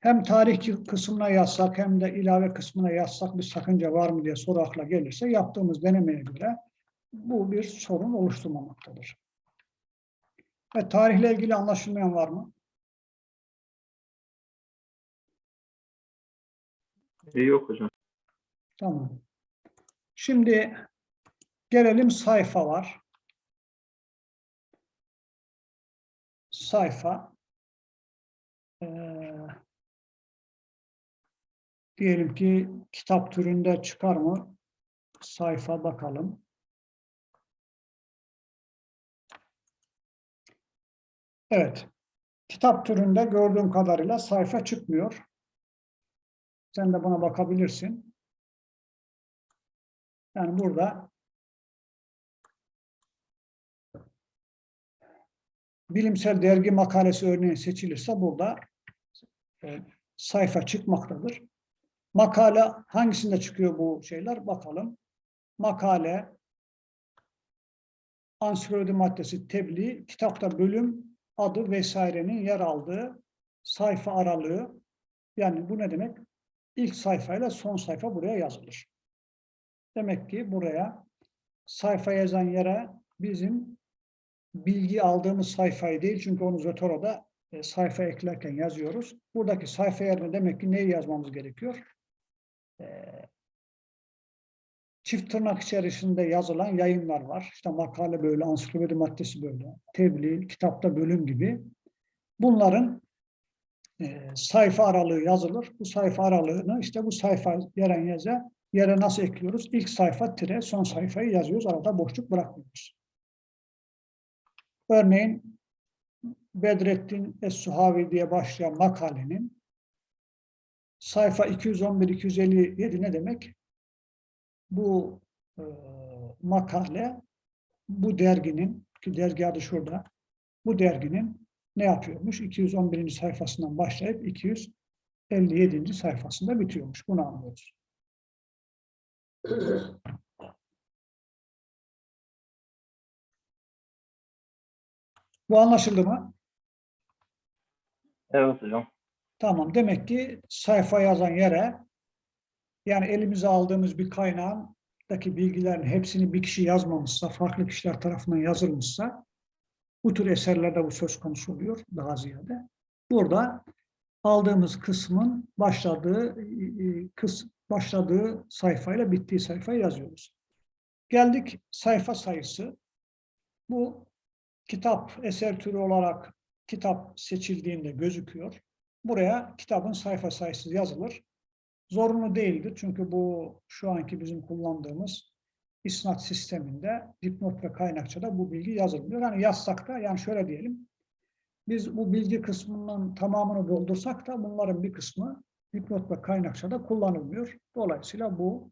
[SPEAKER 1] hem tarih kısmına yazsak hem de ilave kısmına yazsak bir sakınca var mı diye soru akla gelirse yaptığımız denemeye göre bu bir sorun oluşturmamaktadır. Ve tarihle ilgili anlaşılmayan var mı?
[SPEAKER 2] İyi yok hocam.
[SPEAKER 1] Tamam. Şimdi gelelim sayfa var. Sayfa. Ee, diyelim ki kitap türünde çıkar mı? Sayfa bakalım. Evet. Kitap türünde gördüğüm kadarıyla sayfa çıkmıyor. Sen de buna bakabilirsin. Yani burada bilimsel dergi makalesi örneğin seçilirse burada e, sayfa çıkmaktadır. Makale hangisinde çıkıyor bu şeyler? Bakalım. Makale, ansiklopedi maddesi, tebliğ, kitapta bölüm adı vesairenin yer aldığı sayfa aralığı. Yani bu ne demek? İlk sayfayla son sayfa buraya yazılır. Demek ki buraya sayfa yazan yere bizim bilgi aldığımız sayfayı değil çünkü onu Zotoro'da e, sayfa eklerken yazıyoruz. Buradaki sayfa yerine demek ki neyi yazmamız gerekiyor? E, çift tırnak içerisinde yazılan yayınlar var. İşte makale böyle, ansiklopedi maddesi böyle, tebliğ, kitapta bölüm gibi. Bunların e, sayfa aralığı yazılır. Bu sayfa aralığını işte bu sayfa yeren yaza yere nasıl ekliyoruz? İlk sayfa tire son sayfayı yazıyoruz. Arada boşluk bırakmıyoruz. Örneğin Bedrettin Es-Suhavi diye başlayan makalenin sayfa 211-257 ne demek? Bu e, makale bu derginin ki dergi adı şurada bu derginin ne yapıyormuş? 211. sayfasından başlayıp 257. sayfasında bitiyormuş. Bunu anlıyoruz. Bu anlaşıldı mı?
[SPEAKER 2] Evet hocam.
[SPEAKER 1] Tamam. Demek ki sayfa yazan yere yani elimize aldığımız bir kaynağındaki bilgilerin hepsini bir kişi yazmamışsa, farklı kişiler tarafından yazılmışsa bu tür eserlerde bu söz konusu oluyor daha ziyade. Burada aldığımız kısmın başladığı e, kıs başladığı sayfayla bittiği sayfayı yazıyoruz. Geldik sayfa sayısı. Bu kitap eser türü olarak kitap seçildiğinde gözüküyor. Buraya kitabın sayfa sayısı yazılır. Zorunlu değildir çünkü bu şu anki bizim kullandığımız isnat sisteminde dipnot ve kaynakçada bu bilgi yazılmıyor. Yani yazsak da yani şöyle diyelim. Biz bu bilgi kısmının tamamını doldursak da bunların bir kısmı dipnot ve kaynakçada kullanılmıyor. Dolayısıyla bu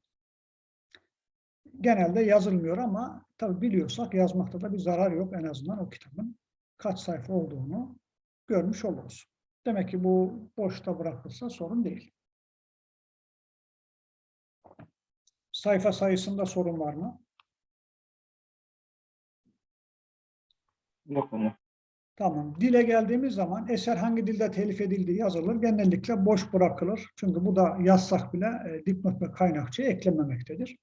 [SPEAKER 1] genelde yazılmıyor ama tabii biliyorsak yazmakta da bir zarar yok. En azından o kitabın kaç sayfa olduğunu görmüş oluruz. Demek ki bu boşta bırakılsa sorun değil. Sayfa sayısında sorun var mı?
[SPEAKER 2] Yok hocam.
[SPEAKER 1] Tamam. Dile geldiğimiz zaman eser hangi dilde telif edildiği yazılır. Genellikle boş bırakılır. Çünkü bu da yazsak bile e, dipnot ve kaynakçaya eklenmemektedir.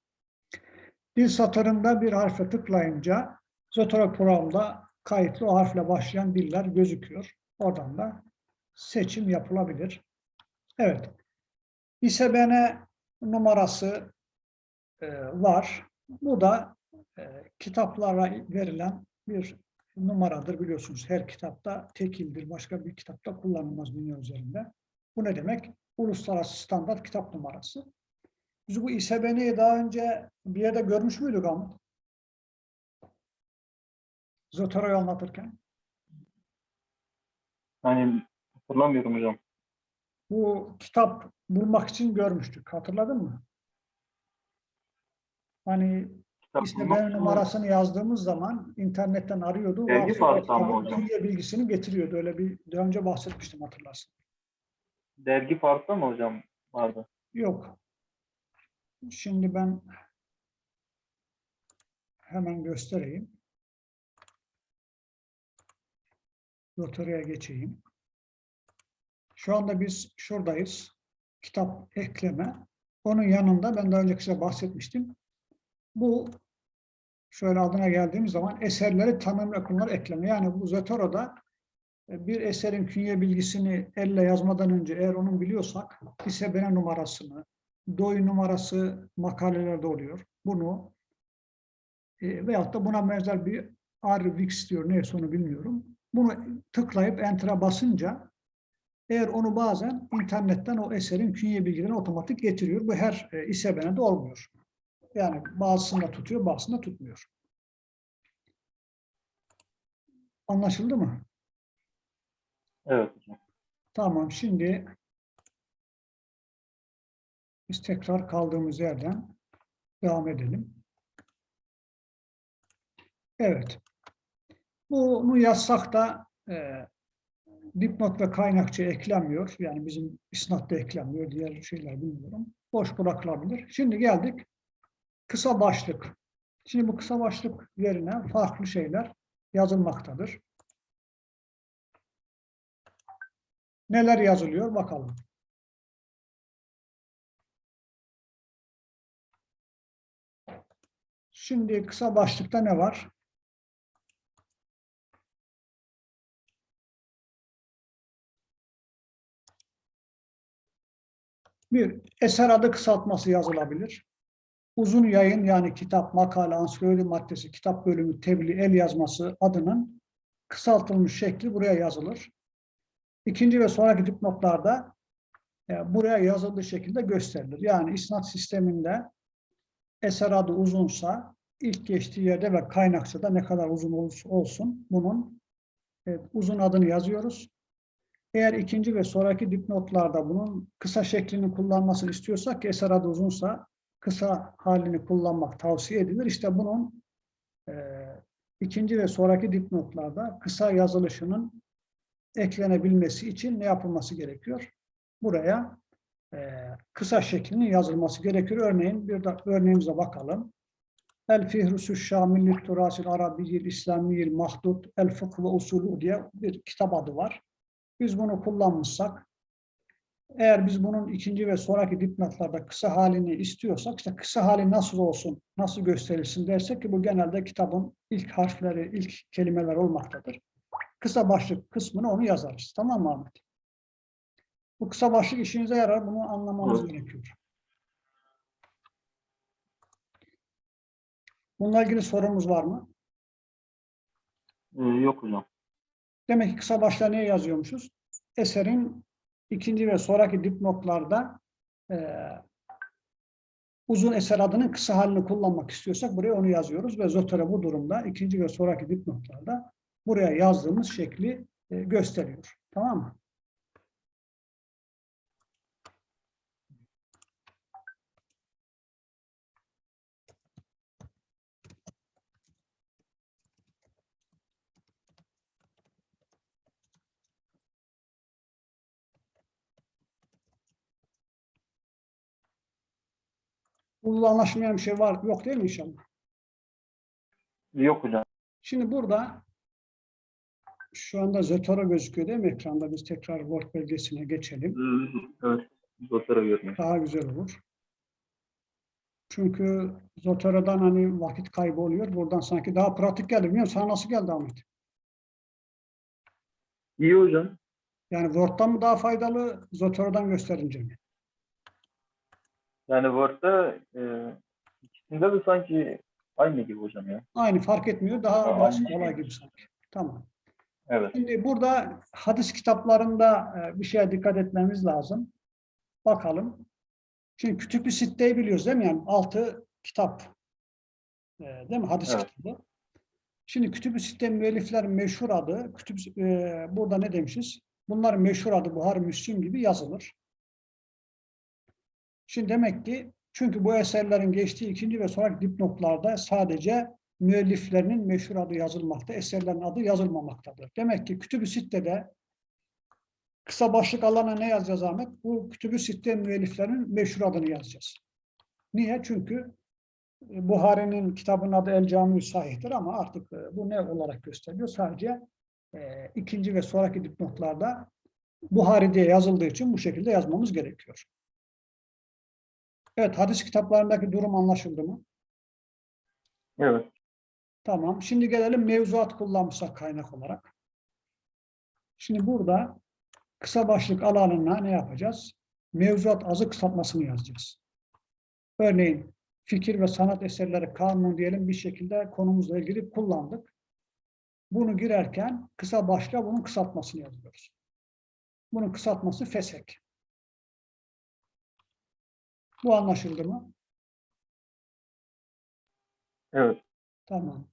[SPEAKER 1] Dil satırında bir harfe tıklayınca Zotero programda kayıtlı o harfle başlayan diller gözüküyor. Oradan da seçim yapılabilir. Evet. İSBN numarası var. Bu da e, kitaplara verilen bir numaradır biliyorsunuz. Her kitapta tekildir. Başka bir kitapta kullanılmaz dünya üzerinde. Bu ne demek? Uluslararası standart kitap numarası. Biz bu İSBN'yi daha önce bir yerde görmüş müydük Ahmet? Zotero'yu anlatırken.
[SPEAKER 2] Yani hatırlamıyorum hocam.
[SPEAKER 1] Bu kitap bulmak için görmüştük. Hatırladın mı? Hani
[SPEAKER 2] Kitap
[SPEAKER 1] İSBN
[SPEAKER 2] bulmak-
[SPEAKER 1] numarasını yazdığımız zaman internetten arıyordu.
[SPEAKER 2] Dergi
[SPEAKER 1] ve
[SPEAKER 2] farkı hocam.
[SPEAKER 1] Türkiye bilgisini getiriyordu. Öyle bir daha önce bahsetmiştim hatırlarsın.
[SPEAKER 2] Dergi farklı mı hocam vardı?
[SPEAKER 1] Yok. Şimdi ben hemen göstereyim. Loteriye geçeyim. Şu anda biz şuradayız. Kitap ekleme. Onun yanında ben daha önce size bahsetmiştim. Bu şöyle adına geldiğimiz zaman eserleri tanım rakamları ekleme. Yani bu Zotoro'da e, bir eserin künye bilgisini elle yazmadan önce eğer onu biliyorsak İSBN numarasını, DOI numarası makalelerde oluyor. Bunu e, veyahut da buna benzer bir RVix diyor neyse onu bilmiyorum. Bunu tıklayıp enter'a basınca eğer onu bazen internetten o eserin künye bilgilerini otomatik getiriyor. Bu her e, İSBN'de olmuyor. Yani bazısında tutuyor, bazısında tutmuyor. Anlaşıldı mı?
[SPEAKER 2] Evet hocam.
[SPEAKER 1] Tamam, şimdi biz tekrar kaldığımız yerden devam edelim. Evet. Bunu yazsak da e, dipnot ve kaynakça eklenmiyor. Yani bizim isnatta eklenmiyor. Diğer şeyler bilmiyorum. Boş bırakılabilir. Şimdi geldik kısa başlık. Şimdi bu kısa başlık yerine farklı şeyler yazılmaktadır. Neler yazılıyor bakalım. Şimdi kısa başlıkta ne var? Bir, eser adı kısaltması yazılabilir. Uzun yayın yani kitap, makale, ansiklopedi maddesi, kitap bölümü, tebliğ, el yazması adının kısaltılmış şekli buraya yazılır. İkinci ve sonraki dipnotlarda e, buraya yazıldığı şekilde gösterilir. Yani isnat sisteminde eser adı uzunsa ilk geçtiği yerde ve kaynaksa da ne kadar uzun olsun bunun e, uzun adını yazıyoruz. Eğer ikinci ve sonraki dipnotlarda bunun kısa şeklini kullanmasını istiyorsak eser adı uzunsa kısa halini kullanmak tavsiye edilir. İşte bunun e, ikinci ve sonraki dipnotlarda kısa yazılışının eklenebilmesi için ne yapılması gerekiyor? Buraya e, kısa şeklinin yazılması gerekiyor. Örneğin bir de örneğimize bakalım. El Fihrusü Şamillik Turasil Arabiyyil İslamiyil Mahdud El Fıkh ve Usulü diye bir kitap adı var. Biz bunu kullanmışsak eğer biz bunun ikinci ve sonraki dipnotlarda kısa halini istiyorsak, işte kısa hali nasıl olsun, nasıl gösterilsin dersek ki bu genelde kitabın ilk harfleri, ilk kelimeler olmaktadır. Kısa başlık kısmını onu yazarız. Tamam mı Ahmet? Bu kısa başlık işinize yarar, bunu anlamanız
[SPEAKER 2] Evet.
[SPEAKER 1] gerekiyor. Bununla ilgili sorumuz var mı?
[SPEAKER 2] Ee, yok hocam.
[SPEAKER 1] Demek ki kısa başlığa niye yazıyormuşuz? Eserin ikinci ve sonraki dipnotlarda e, uzun eser adının kısa halini kullanmak istiyorsak buraya onu yazıyoruz ve Zotero bu durumda ikinci ve sonraki dipnotlarda buraya yazdığımız şekli e, gösteriyor. Tamam mı? Burada anlaşılmayan bir şey var. Yok değil mi inşallah?
[SPEAKER 2] Yok hocam.
[SPEAKER 1] Şimdi burada şu anda Zotero gözüküyor değil mi ekranda? Biz tekrar Word belgesine geçelim.
[SPEAKER 2] Evet. Zotero görünüyor.
[SPEAKER 1] Daha güzel olur. Çünkü Zotero'dan hani vakit kaybı oluyor. Buradan sanki daha pratik geldi. Bilmiyorum sana nasıl geldi Ahmet?
[SPEAKER 2] İyi hocam.
[SPEAKER 1] Yani Word'dan mı daha faydalı, Zotero'dan gösterince mi?
[SPEAKER 2] Yani Word'da e, ikisinde de sanki aynı gibi hocam ya.
[SPEAKER 1] Aynı fark etmiyor. Daha
[SPEAKER 2] Tamam.
[SPEAKER 1] basit kolay gibi sanki. Tamam.
[SPEAKER 2] Evet.
[SPEAKER 1] Şimdi burada hadis kitaplarında e, bir şeye dikkat etmemiz lazım. Bakalım. Şimdi kütüb-i sitteyi biliyoruz değil mi? Yani altı kitap. E, Değil mi? Hadis
[SPEAKER 2] Evet.
[SPEAKER 1] kitabı. Şimdi kütüb-i sitte müelliflerin meşhur adı, kütüb, e, burada ne demişiz? Bunların meşhur adı Buhari, Müslim gibi yazılır. Şimdi demek ki çünkü bu eserlerin geçtiği ikinci ve sonraki dipnotlarda sadece müelliflerinin meşhur adı yazılmakta, eserlerin adı yazılmamaktadır. Demek ki Kütüb-ü Sitte'de kısa başlık alana ne yazacağız Ahmet? Bu Kütüb-ü Sitte müelliflerinin meşhur adını yazacağız. Niye? Çünkü e, Buhari'nin kitabının adı El Cami Sahih'tir ama artık e, bu ne olarak gösteriliyor? Sadece e, ikinci ve sonraki dipnotlarda Buhari diye yazıldığı için bu şekilde yazmamız gerekiyor. Evet, hadis kitaplarındaki durum anlaşıldı mı?
[SPEAKER 2] Evet.
[SPEAKER 1] Tamam. Şimdi gelelim mevzuat kullanmışsak kaynak olarak. Şimdi burada kısa başlık alanına ne yapacağız? Mevzuat azı kısaltmasını yazacağız. Örneğin fikir ve sanat eserleri kanunu diyelim bir şekilde konumuzla ilgili kullandık. Bunu girerken kısa başlığa bunun kısaltmasını yazıyoruz. Bunun kısaltması fesek. Bu anlaşıldı mı?
[SPEAKER 2] Evet.
[SPEAKER 1] Tamam.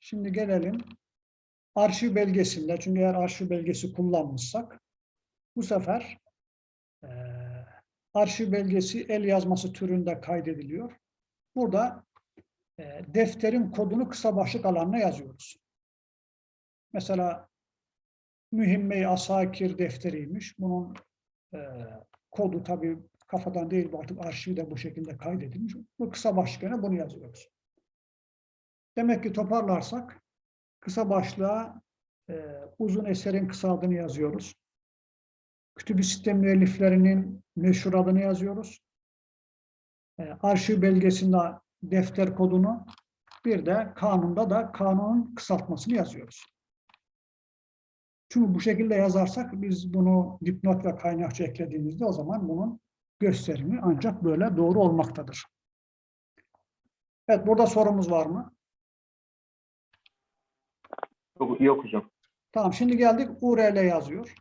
[SPEAKER 1] Şimdi gelelim arşiv belgesinde. Çünkü eğer arşiv belgesi kullanmışsak bu sefer eee, arşiv belgesi el yazması türünde kaydediliyor. Burada eee, defterin kodunu kısa başlık alanına yazıyoruz. Mesela Mühimme-i Asakir defteriymiş. Bunun eee, kodu tabii kafadan değil artık arşivde bu şekilde kaydedilmiş. Bu kısa başlıklarına bunu yazıyoruz. Demek ki toparlarsak kısa başlığa e, uzun eserin kısa adını yazıyoruz. Kütüb-i Sitte müelliflerinin meşhur adını yazıyoruz. E, arşiv belgesinde defter kodunu bir de kanunda da kanunun kısaltmasını yazıyoruz. Çünkü bu şekilde yazarsak biz bunu dipnot ve kaynakça eklediğimizde o zaman bunun gösterimi ancak böyle doğru olmaktadır. Evet burada sorumuz var mı?
[SPEAKER 2] Yok, yok hocam.
[SPEAKER 1] Tamam şimdi geldik URL yazıyor.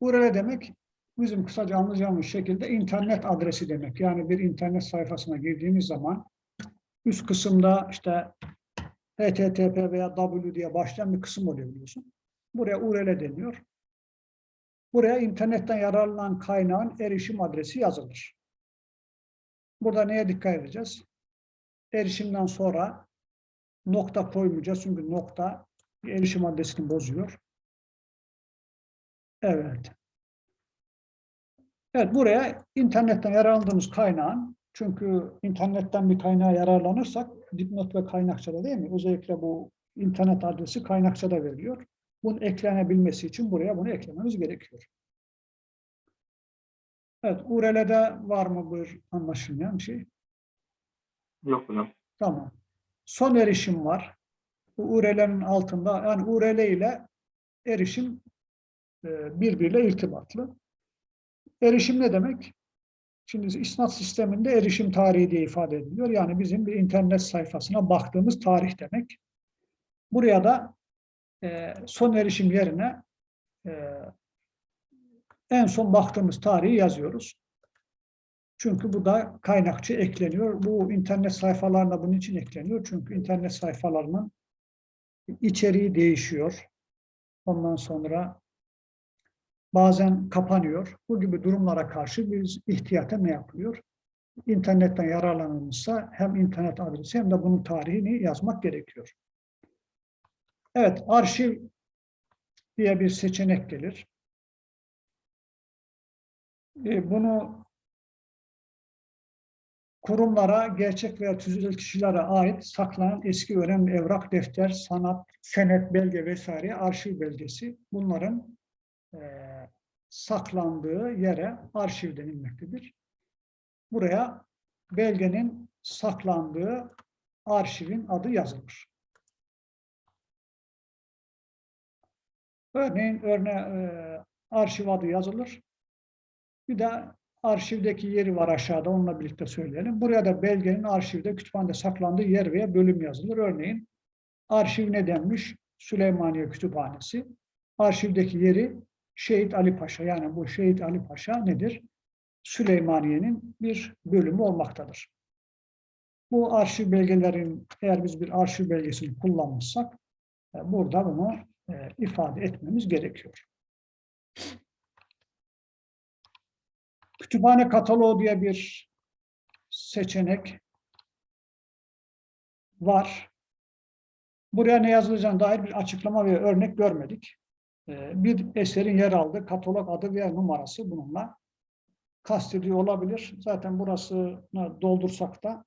[SPEAKER 1] URL demek bizim kısaca anlayacağımız şekilde internet adresi demek. Yani bir internet sayfasına girdiğimiz zaman üst kısımda işte http veya w diye başlayan bir kısım oluyor biliyorsun. Buraya URL deniyor. Buraya internetten yararlanan kaynağın erişim adresi yazılır. Burada neye dikkat edeceğiz? Erişimden sonra nokta koymayacağız çünkü nokta erişim adresini bozuyor. Evet. Evet buraya internetten yararlandığımız kaynağın çünkü internetten bir kaynağa yararlanırsak dipnot ve kaynakçada değil mi? Özellikle bu internet adresi kaynakçada veriliyor. Bunun eklenebilmesi için buraya bunu eklememiz gerekiyor. Evet, URL'de var mı bir anlaşılmayan bir şey?
[SPEAKER 2] Yok hocam.
[SPEAKER 1] Tamam. Son erişim var. Bu URL'nin altında yani URL ile erişim e, birbiriyle irtibatlı. Erişim ne demek? Şimdi isnat sisteminde erişim tarihi diye ifade ediliyor. Yani bizim bir internet sayfasına baktığımız tarih demek. Buraya da e, son erişim yerine e, en son baktığımız tarihi yazıyoruz. Çünkü bu da kaynakçı ekleniyor. Bu internet sayfalarına bunun için ekleniyor. Çünkü internet sayfalarının içeriği değişiyor. Ondan sonra bazen kapanıyor. Bu gibi durumlara karşı biz ihtiyata ne yapılıyor? İnternetten yararlanılmışsa hem internet adresi hem de bunun tarihini yazmak gerekiyor. Evet, arşiv diye bir seçenek gelir. E, Bunu kurumlara, gerçek veya tüzüğel kişilere ait saklanan eski önemli evrak, defter, sanat, senet, belge vesaire arşiv belgesi bunların e, saklandığı yere arşiv denilmektedir. Buraya belgenin saklandığı arşivin adı yazılır. Örneğin örne, e, arşiv adı yazılır. Bir de arşivdeki yeri var aşağıda onunla birlikte söyleyelim. Buraya da belgenin arşivde kütüphanede saklandığı yer veya bölüm yazılır. Örneğin arşiv ne denmiş? Süleymaniye Kütüphanesi. Arşivdeki yeri Şehit Ali Paşa. Yani bu Şehit Ali Paşa nedir? Süleymaniye'nin bir bölümü olmaktadır. Bu arşiv belgelerin eğer biz bir arşiv belgesini kullanmışsak e, burada bunu ifade etmemiz gerekiyor. Kütüphane kataloğu diye bir seçenek var. Buraya ne yazılacağına dair bir açıklama ve örnek görmedik. Ee, Bir eserin yer aldığı katalog adı veya numarası bununla kastediyor olabilir. Zaten burasını doldursak da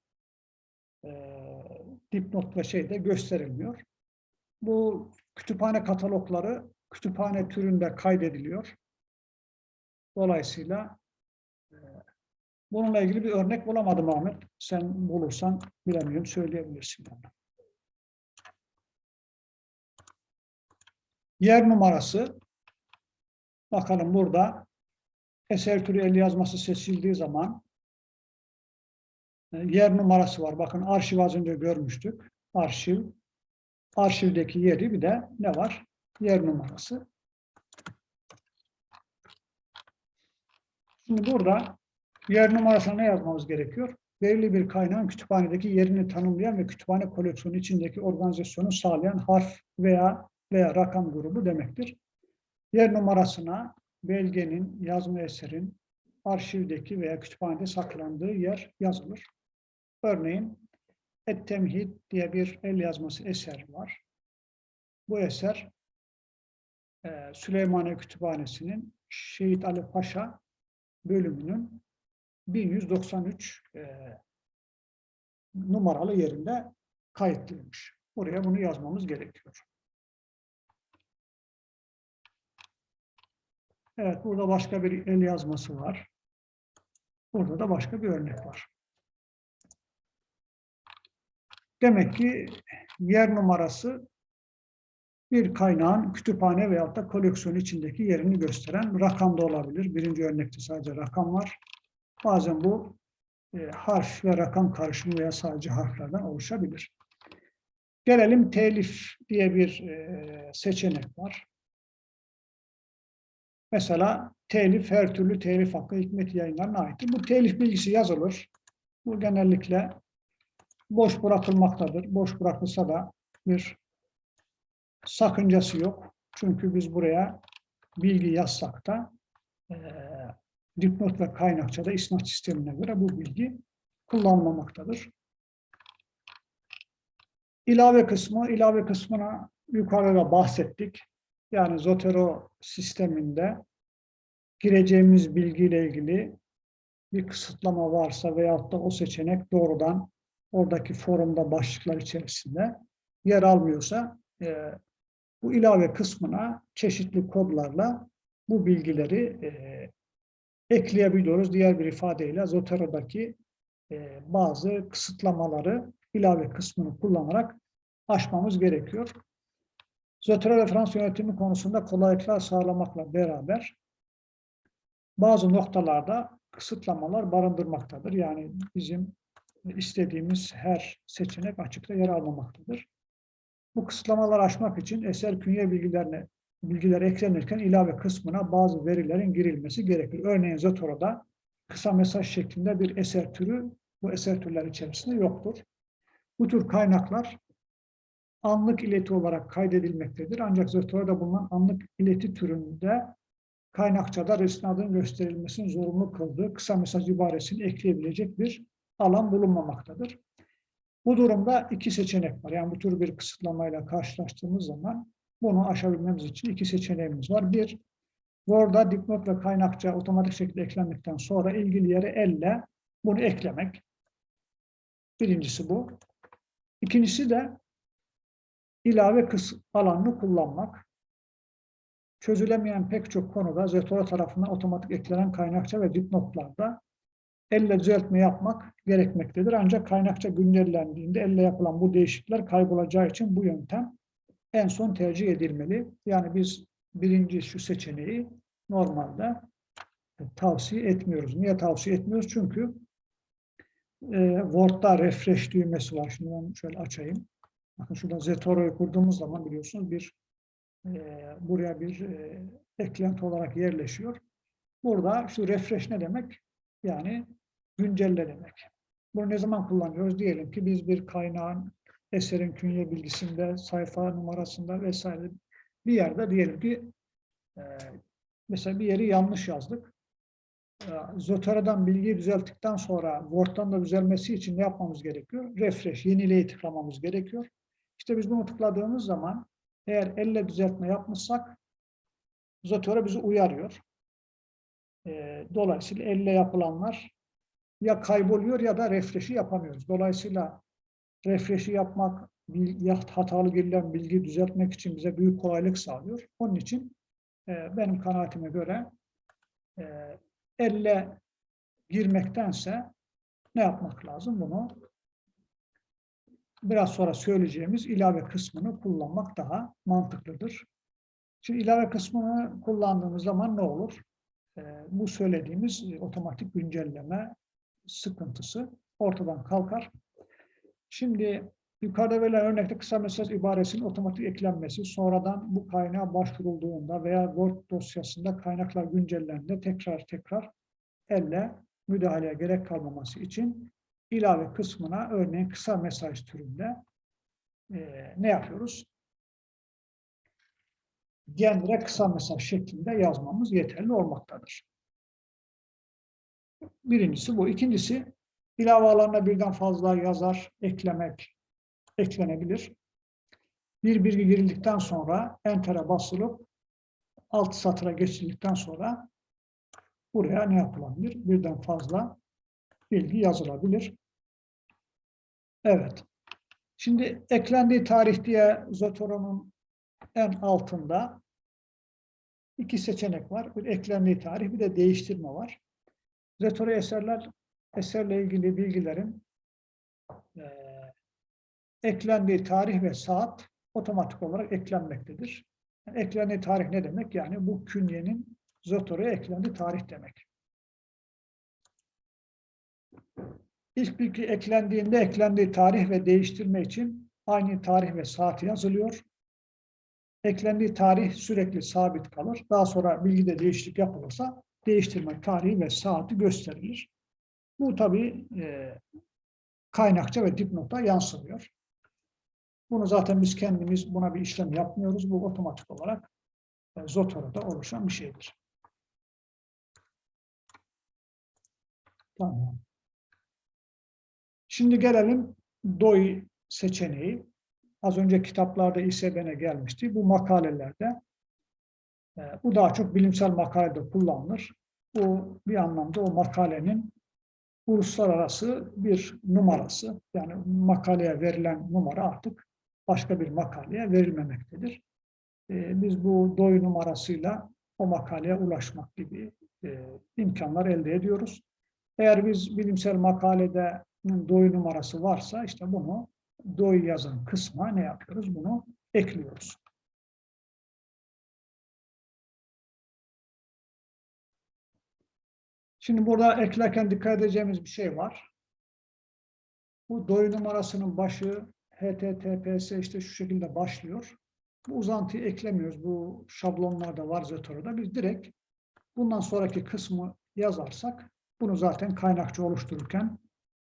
[SPEAKER 1] e, dipnot ve şey de gösterilmiyor. Bu kütüphane katalogları kütüphane türünde kaydediliyor. Dolayısıyla e, bununla ilgili bir örnek bulamadım Ahmet. Sen bulursan bilemiyorum söyleyebilirsin bana. Yer numarası. Bakalım burada eser türü el yazması seçildiği zaman e, yer numarası var. Bakın arşiv az önce görmüştük. Arşiv. Arşivdeki yeri bir de ne var? Yer numarası. Şimdi burada yer numarasına ne yazmamız gerekiyor? Belirli bir kaynağın kütüphanedeki yerini tanımlayan ve kütüphane koleksiyonu içindeki organizasyonu sağlayan harf veya veya rakam grubu demektir. Yer numarasına belgenin, yazma eserin arşivdeki veya kütüphanede saklandığı yer yazılır. Örneğin Et-Temhid diye bir el yazması eser var. Bu eser e, Süleymaniye Kütüphanesi'nin Şehit Ali Paşa bölümünün 1193 e, numaralı yerinde kayıtlıymış. Oraya bunu yazmamız gerekiyor. Evet, burada başka bir el yazması var. Burada da başka bir örnek var. Demek ki yer numarası bir kaynağın kütüphane veyahut da koleksiyon içindeki yerini gösteren rakam da olabilir. Birinci örnekte sadece rakam var. Bazen bu e, harf ve rakam karışımı veya sadece harflerden oluşabilir. Gelelim telif diye bir e, seçenek var. Mesela telif her türlü telif hakkı hikmet yayınlarına aittir. Bu telif bilgisi yazılır. Bu genellikle boş bırakılmaktadır. Boş bırakılsa da bir sakıncası yok. Çünkü biz buraya bilgi yazsak da e, dipnot ve kaynakçada isnat sistemine göre bu bilgi kullanılmamaktadır. İlave kısmı, ilave kısmına yukarıda bahsettik. Yani Zotero sisteminde gireceğimiz bilgiyle ilgili bir kısıtlama varsa veyahut da o seçenek doğrudan oradaki forumda başlıklar içerisinde yer almıyorsa e, bu ilave kısmına çeşitli kodlarla bu bilgileri e, ekleyebiliyoruz. Diğer bir ifadeyle Zotero'daki e, bazı kısıtlamaları ilave kısmını kullanarak aşmamız gerekiyor. Zotero referans yönetimi konusunda kolaylıklar sağlamakla beraber bazı noktalarda kısıtlamalar barındırmaktadır. Yani bizim istediğimiz her seçenek açıkta yer almamaktadır. Bu kısıtlamaları aşmak için eser künye bilgilerine bilgiler eklenirken ilave kısmına bazı verilerin girilmesi gerekir. Örneğin Zotoro'da kısa mesaj şeklinde bir eser türü bu eser türleri içerisinde yoktur. Bu tür kaynaklar anlık ileti olarak kaydedilmektedir. Ancak Zötora'da bulunan anlık ileti türünde kaynakçada isnadın gösterilmesinin zorunlu kıldığı kısa mesaj ibaresini ekleyebilecek bir alan bulunmamaktadır. Bu durumda iki seçenek var. Yani bu tür bir kısıtlamayla karşılaştığımız zaman bunu aşabilmemiz için iki seçeneğimiz var. Bir, Word'a dipnot ve kaynakça otomatik şekilde eklendikten sonra ilgili yere elle bunu eklemek. Birincisi bu. İkincisi de ilave kıs alanını kullanmak. Çözülemeyen pek çok konuda Zetora tarafından otomatik eklenen kaynakça ve dipnotlarda elle düzeltme yapmak gerekmektedir. Ancak kaynakça güncellendiğinde elle yapılan bu değişiklikler kaybolacağı için bu yöntem en son tercih edilmeli. Yani biz birinci şu seçeneği normalde tavsiye etmiyoruz. Niye tavsiye etmiyoruz? Çünkü e, Word'da refresh düğmesi var. Şimdi ben şöyle açayım. Bakın şurada Zetoro'yu kurduğumuz zaman biliyorsunuz bir e, buraya bir e, eklenti olarak yerleşiyor. Burada şu refresh ne demek? Yani güncelle demek. Bunu ne zaman kullanıyoruz? Diyelim ki biz bir kaynağın eserin künye bilgisinde, sayfa numarasında vesaire bir yerde diyelim ki e, mesela bir yeri yanlış yazdık. E, Zotera'dan bilgiyi düzelttikten sonra Word'dan da düzelmesi için ne yapmamız gerekiyor? Refresh, yenileyi tıklamamız gerekiyor. İşte biz bunu tıkladığımız zaman eğer elle düzeltme yapmışsak Zotera bizi uyarıyor. E, dolayısıyla elle yapılanlar ya kayboluyor ya da refresh'i yapamıyoruz. Dolayısıyla refresh'i yapmak, bil- ya hatalı girilen bilgiyi düzeltmek için bize büyük kolaylık sağlıyor. Onun için e, benim kanaatime göre e, elle girmektense ne yapmak lazım? Bunu biraz sonra söyleyeceğimiz ilave kısmını kullanmak daha mantıklıdır. Şimdi ilave kısmını kullandığımız zaman ne olur? E, bu söylediğimiz e, otomatik güncelleme sıkıntısı ortadan kalkar. Şimdi yukarıda verilen örnekte kısa mesaj ibaresinin otomatik eklenmesi, sonradan bu kaynağa başvurulduğunda veya Word dosyasında kaynaklar güncellendiğinde tekrar tekrar elle müdahaleye gerek kalmaması için ilave kısmına örneğin kısa mesaj türünde eee, ne yapıyoruz? Gendre kısa mesaj şeklinde yazmamız yeterli olmaktadır. Birincisi bu. İkincisi ilave alanına birden fazla yazar eklemek eklenebilir. Bir bilgi girildikten sonra enter'e basılıp alt satıra geçildikten sonra buraya ne yapılabilir? Birden fazla bilgi yazılabilir. Evet. Şimdi eklendiği tarih diye Zotoro'nun en altında iki seçenek var. Bir eklendiği tarih bir de değiştirme var. Zotoro eserler eserle ilgili bilgilerin eee, eklendiği tarih ve saat otomatik olarak eklenmektedir. Yani eklendiği tarih ne demek? Yani bu künyenin Zotoro'ya eklendiği tarih demek. İlk bilgi eklendiğinde eklendiği tarih ve değiştirme için aynı tarih ve saati yazılıyor. Eklendiği tarih sürekli sabit kalır. Daha sonra bilgide değişiklik yapılırsa değiştirme tarihi ve saati gösterilir. Bu tabii e, kaynakça ve dipnota yansımıyor. Bunu zaten biz kendimiz buna bir işlem yapmıyoruz. Bu otomatik olarak e, Zotoro'da oluşan bir şeydir. Tamam. Şimdi gelelim DOI seçeneği. Az önce kitaplarda İSBN'e gelmişti. Bu makalelerde bu daha çok bilimsel makalede kullanılır. Bu bir anlamda o makalenin uluslararası bir numarası. Yani makaleye verilen numara artık başka bir makaleye verilmemektedir. E, biz bu DOI numarasıyla o makaleye ulaşmak gibi e, imkanlar elde ediyoruz. Eğer biz bilimsel makalede DOI numarası varsa işte bunu DOI yazan kısma ne yapıyoruz? Bunu ekliyoruz. Şimdi burada eklerken dikkat edeceğimiz bir şey var. Bu DOI numarasının başı HTTPS işte şu şekilde başlıyor. Bu uzantıyı eklemiyoruz. Bu şablonlarda var Zotoro'da. Biz direkt bundan sonraki kısmı yazarsak Bunu zaten kaynakçı oluştururken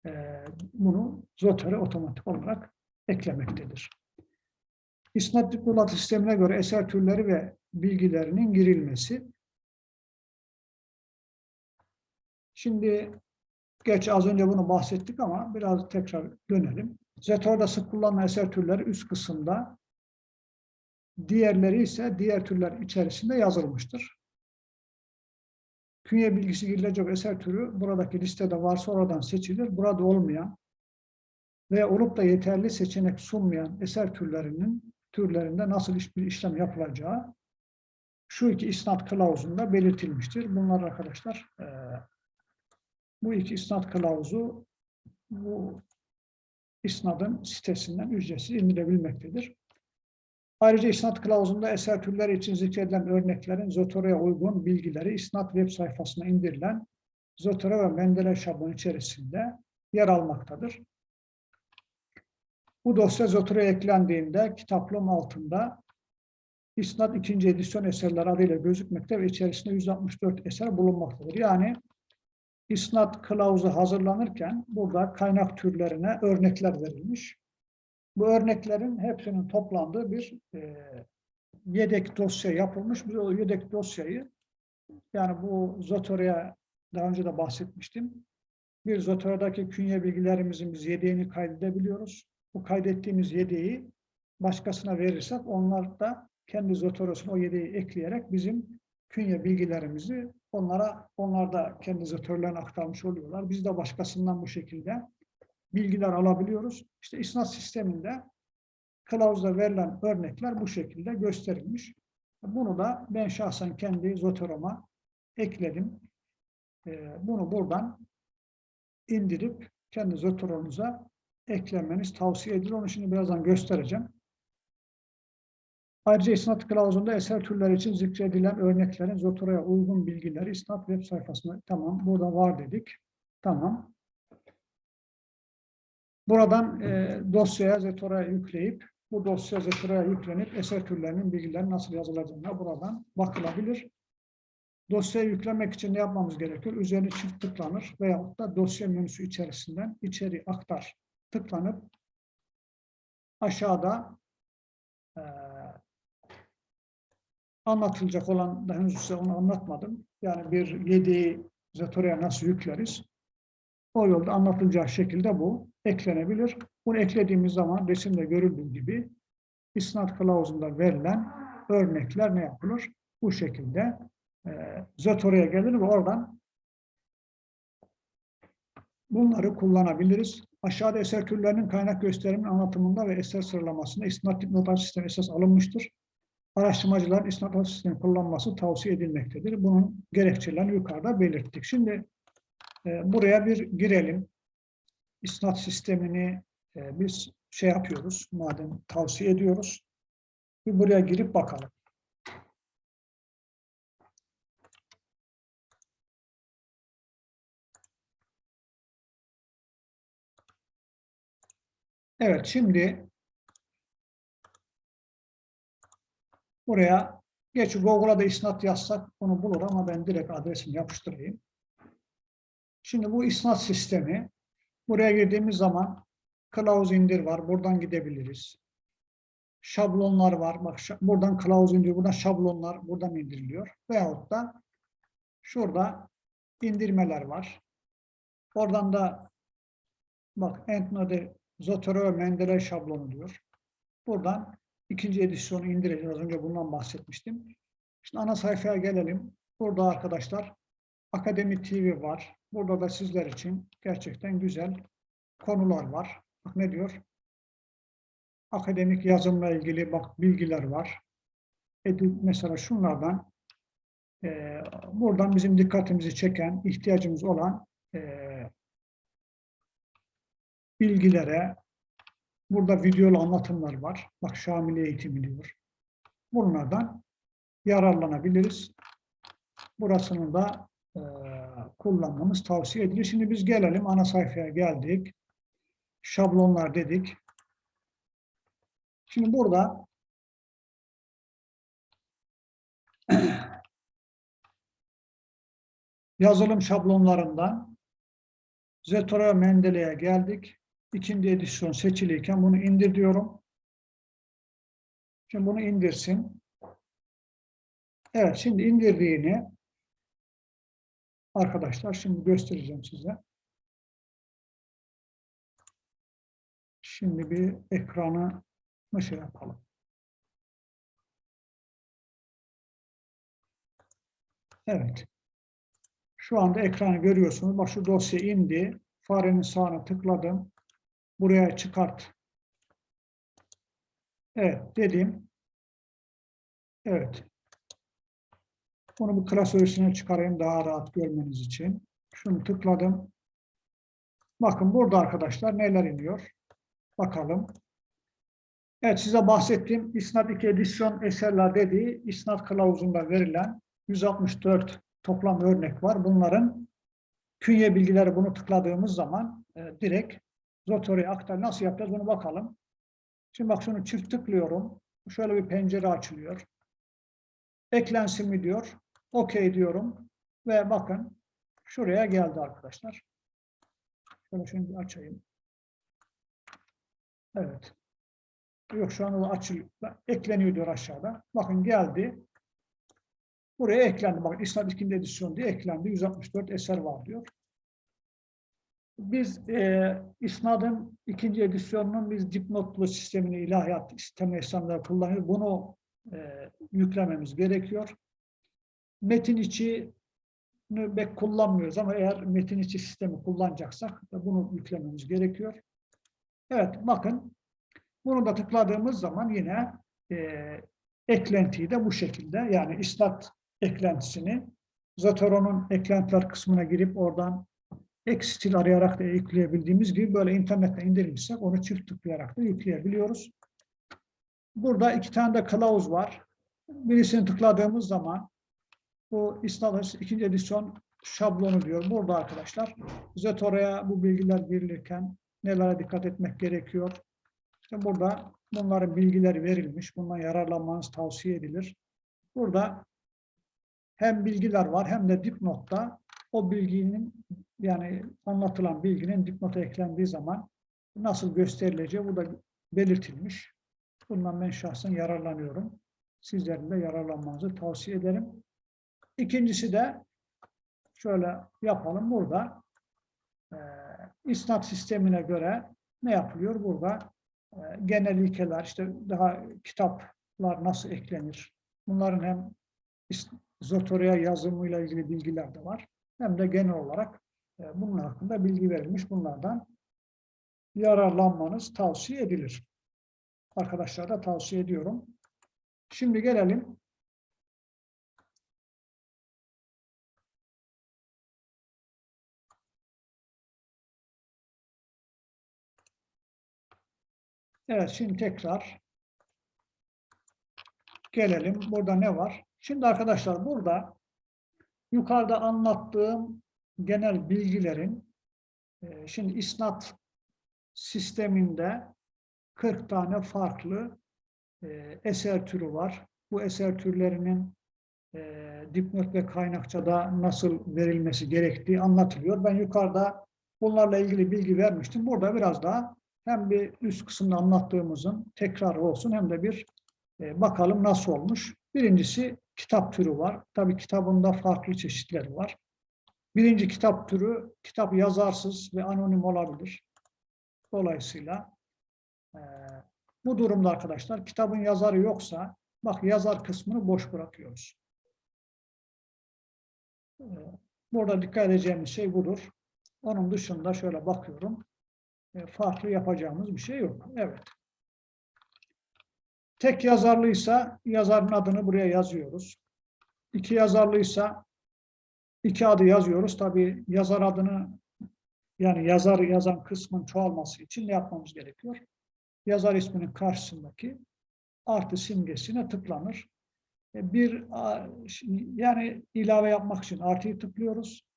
[SPEAKER 1] e, bunu Zotero otomatik olarak eklemektedir. İsnat diplomat sistemine göre eser türleri ve bilgilerinin girilmesi. Şimdi geç az önce bunu bahsettik ama biraz tekrar dönelim. Zetor'da sık kullanılan eser türleri üst kısımda, diğerleri ise diğer türler içerisinde yazılmıştır. Künye bilgisi girilecek eser türü buradaki listede varsa oradan seçilir. Burada olmayan ve olup da yeterli seçenek sunmayan eser türlerinin türlerinde nasıl bir işlem yapılacağı şu iki isnat kılavuzunda belirtilmiştir. Bunlar arkadaşlar bu iki isnat kılavuzu bu isnadın sitesinden ücretsiz indirebilmektedir. Ayrıca isnat kılavuzunda eser türleri için zikredilen örneklerin Zotero'ya uygun bilgileri isnat web sayfasına indirilen Zotero ve Mendeley şablonu içerisinde yer almaktadır. Bu dosya Zotero'ya eklendiğinde kitaplığım altında İsnat 2. edisyon eserleri adıyla gözükmekte ve içerisinde 164 eser bulunmaktadır. Yani İsnat kılavuzu hazırlanırken burada kaynak türlerine örnekler verilmiş. Bu örneklerin hepsinin toplandığı bir e, yedek dosya yapılmış. Biz o yedek dosyayı yani bu Zotero'ya daha önce de bahsetmiştim. Bir Zotero'daki künye bilgilerimizin biz yedeğini kaydedebiliyoruz. Bu kaydettiğimiz yedeği başkasına verirsek onlar da kendi Zotero'suna o yedeği ekleyerek bizim künye bilgilerimizi onlara onlar da kendi Zotero'larına aktarmış oluyorlar. Biz de başkasından bu şekilde bilgiler alabiliyoruz. İşte isnat sisteminde kılavuzda verilen örnekler bu şekilde gösterilmiş. Bunu da ben şahsen kendi Zotero'ma ekledim. Ee, Bunu buradan indirip kendi Zotero'nuza eklemeniz tavsiye edilir. Onu şimdi birazdan göstereceğim. Ayrıca isnat kılavuzunda eser türleri için zikredilen örneklerin Zotero'ya uygun bilgileri isnat web sayfasında tamam burada var dedik. Tamam. Buradan e, dosyaya Zetora'ya yükleyip bu dosya Zetora'ya yüklenip eser türlerinin bilgileri nasıl yazılacağına buradan bakılabilir. Dosyayı yüklemek için ne yapmamız gerekiyor? Üzerine çift tıklanır veyahut da dosya menüsü içerisinden içeri aktar tıklanıp aşağıda e, anlatılacak olan daha henüz size onu anlatmadım. Yani bir yedeği Zetora'ya nasıl yükleriz? O yolda anlatılacağı şekilde bu eklenebilir. Bunu eklediğimiz zaman resimde görüldüğü gibi isnat kılavuzunda verilen örnekler ne yapılır? Bu şekilde e, Zotero'ya gelir ve oradan bunları kullanabiliriz. Aşağıda eser türlerinin kaynak gösterimin anlatımında ve eser sıralamasında isnat dipnotaj sistemi esas alınmıştır. Araştırmacıların isnat not sistemi kullanması tavsiye edilmektedir. Bunun gerekçelerini yukarıda belirttik. Şimdi e, buraya bir girelim. İsnat sistemini e, biz şey yapıyoruz, madem tavsiye ediyoruz. Bir buraya girip bakalım. Evet, şimdi buraya geç Google'a da isnat yazsak onu bulur ama ben direkt adresini yapıştırayım. Şimdi bu isnat sistemi buraya girdiğimiz zaman kılavuz indir var. Buradan gidebiliriz. Şablonlar var. Bak buradan kılavuz indir, buradan şablonlar buradan indiriliyor. Veyahut da şurada indirmeler var. Oradan da bak Endnode'de Zotero ve Mendeley şablonu diyor. Buradan ikinci edisyonu indireceğiz. Az önce bundan bahsetmiştim. Şimdi ana sayfaya gelelim. Burada arkadaşlar Akademi TV var. Burada da sizler için gerçekten güzel konular var. Bak ne diyor? Akademik yazımla ilgili bak bilgiler var. Edu, mesela şunlardan e, buradan bizim dikkatimizi çeken, ihtiyacımız olan e, bilgilere burada videolu anlatımlar var. Bak Şamil eğitimi diyor. Bunlardan yararlanabiliriz. Burasını da e, kullanmamız tavsiye edilir. Şimdi biz gelelim ana sayfaya geldik. Şablonlar dedik. Şimdi burada yazılım şablonlarından Zetora Mendeley'e geldik. İkinci edisyon seçiliyken bunu indir diyorum. Şimdi bunu indirsin. Evet, şimdi indirdiğini arkadaşlar şimdi göstereceğim size. Şimdi bir ekranı mı şey yapalım. Evet. Şu anda ekranı görüyorsunuz. Bak şu dosya indi. Farenin sağına tıkladım. Buraya çıkart. Evet dedim. Evet. Bunu bu klasörüsüne çıkarayım daha rahat görmeniz için. Şunu tıkladım. Bakın burada arkadaşlar neler iniyor. Bakalım. Evet size bahsettiğim İsnat 2 edisyon eserler dediği İsnat kılavuzunda verilen 164 toplam örnek var. Bunların künye bilgileri bunu tıkladığımız zaman e, direkt Zotore'ye aktar. Nasıl yapacağız bunu bakalım. Şimdi bak şunu çift tıklıyorum. Şöyle bir pencere açılıyor. Eklensin mi diyor. OK diyorum. Ve bakın şuraya geldi arkadaşlar. Şöyle şimdi açayım. Evet. Yok şu anda açılıyor. Ekleniyor diyor aşağıda. Bakın geldi. Buraya eklendi. Bakın İslam 2. edisyon diye eklendi. 164 eser var diyor. Biz e, İsnad'ın ikinci edisyonunun biz dipnotlu sistemini ilahiyat sistemi İslam'da kullanıyoruz. Bunu e, yüklememiz gerekiyor. Metin içi pek kullanmıyoruz ama eğer metin içi sistemi kullanacaksak bunu yüklememiz gerekiyor. Evet bakın bunu da tıkladığımız zaman yine e, eklentiyi de bu şekilde yani istat eklentisini Zotoro'nun eklentiler kısmına girip oradan ek stil arayarak da yükleyebildiğimiz gibi böyle internetten indirmişsek onu çift tıklayarak da yükleyebiliyoruz. Burada iki tane de kılavuz var. Birisini tıkladığımız zaman bu İslam'ın ikinci edisyon şablonu diyor. Burada arkadaşlar Zotoro'ya bu bilgiler verilirken nelere dikkat etmek gerekiyor? İşte burada bunların bilgileri verilmiş. Bundan yararlanmanız tavsiye edilir. Burada hem bilgiler var hem de dipnotta o bilginin yani anlatılan bilginin dipnota eklendiği zaman nasıl gösterileceği bu da belirtilmiş. Bundan ben şahsen yararlanıyorum. Sizlerin de yararlanmanızı tavsiye ederim. İkincisi de şöyle yapalım. Burada e, isnat sistemine göre ne yapılıyor? Burada e, genel ilkeler, işte daha kitaplar nasıl eklenir? Bunların hem Zotoria yazımıyla ilgili bilgiler de var. Hem de genel olarak e, bunun hakkında bilgi verilmiş. Bunlardan yararlanmanız tavsiye edilir. Arkadaşlara da tavsiye ediyorum. Şimdi gelelim Evet, şimdi tekrar gelelim. Burada ne var? Şimdi arkadaşlar burada yukarıda anlattığım genel bilgilerin e, şimdi isnat sisteminde 40 tane farklı e, eser türü var. Bu eser türlerinin e, dipnot ve kaynakçada nasıl verilmesi gerektiği anlatılıyor. Ben yukarıda bunlarla ilgili bilgi vermiştim. Burada biraz daha hem bir üst kısımda anlattığımızın tekrarı olsun hem de bir bakalım nasıl olmuş. Birincisi kitap türü var. Tabii kitabında farklı çeşitleri var. Birinci kitap türü, kitap yazarsız ve anonim olabilir. Dolayısıyla e, bu durumda arkadaşlar kitabın yazarı yoksa, bak yazar kısmını boş bırakıyoruz. E, burada dikkat edeceğimiz şey budur. Onun dışında şöyle bakıyorum. E, farklı yapacağımız bir şey yok. Evet. Tek yazarlıysa yazarın adını buraya yazıyoruz. İki yazarlıysa iki adı yazıyoruz. Tabii yazar adını yani yazar yazan kısmın çoğalması için ne yapmamız gerekiyor? Yazar isminin karşısındaki artı simgesine tıklanır. E, bir yani ilave yapmak için artıyı tıklıyoruz.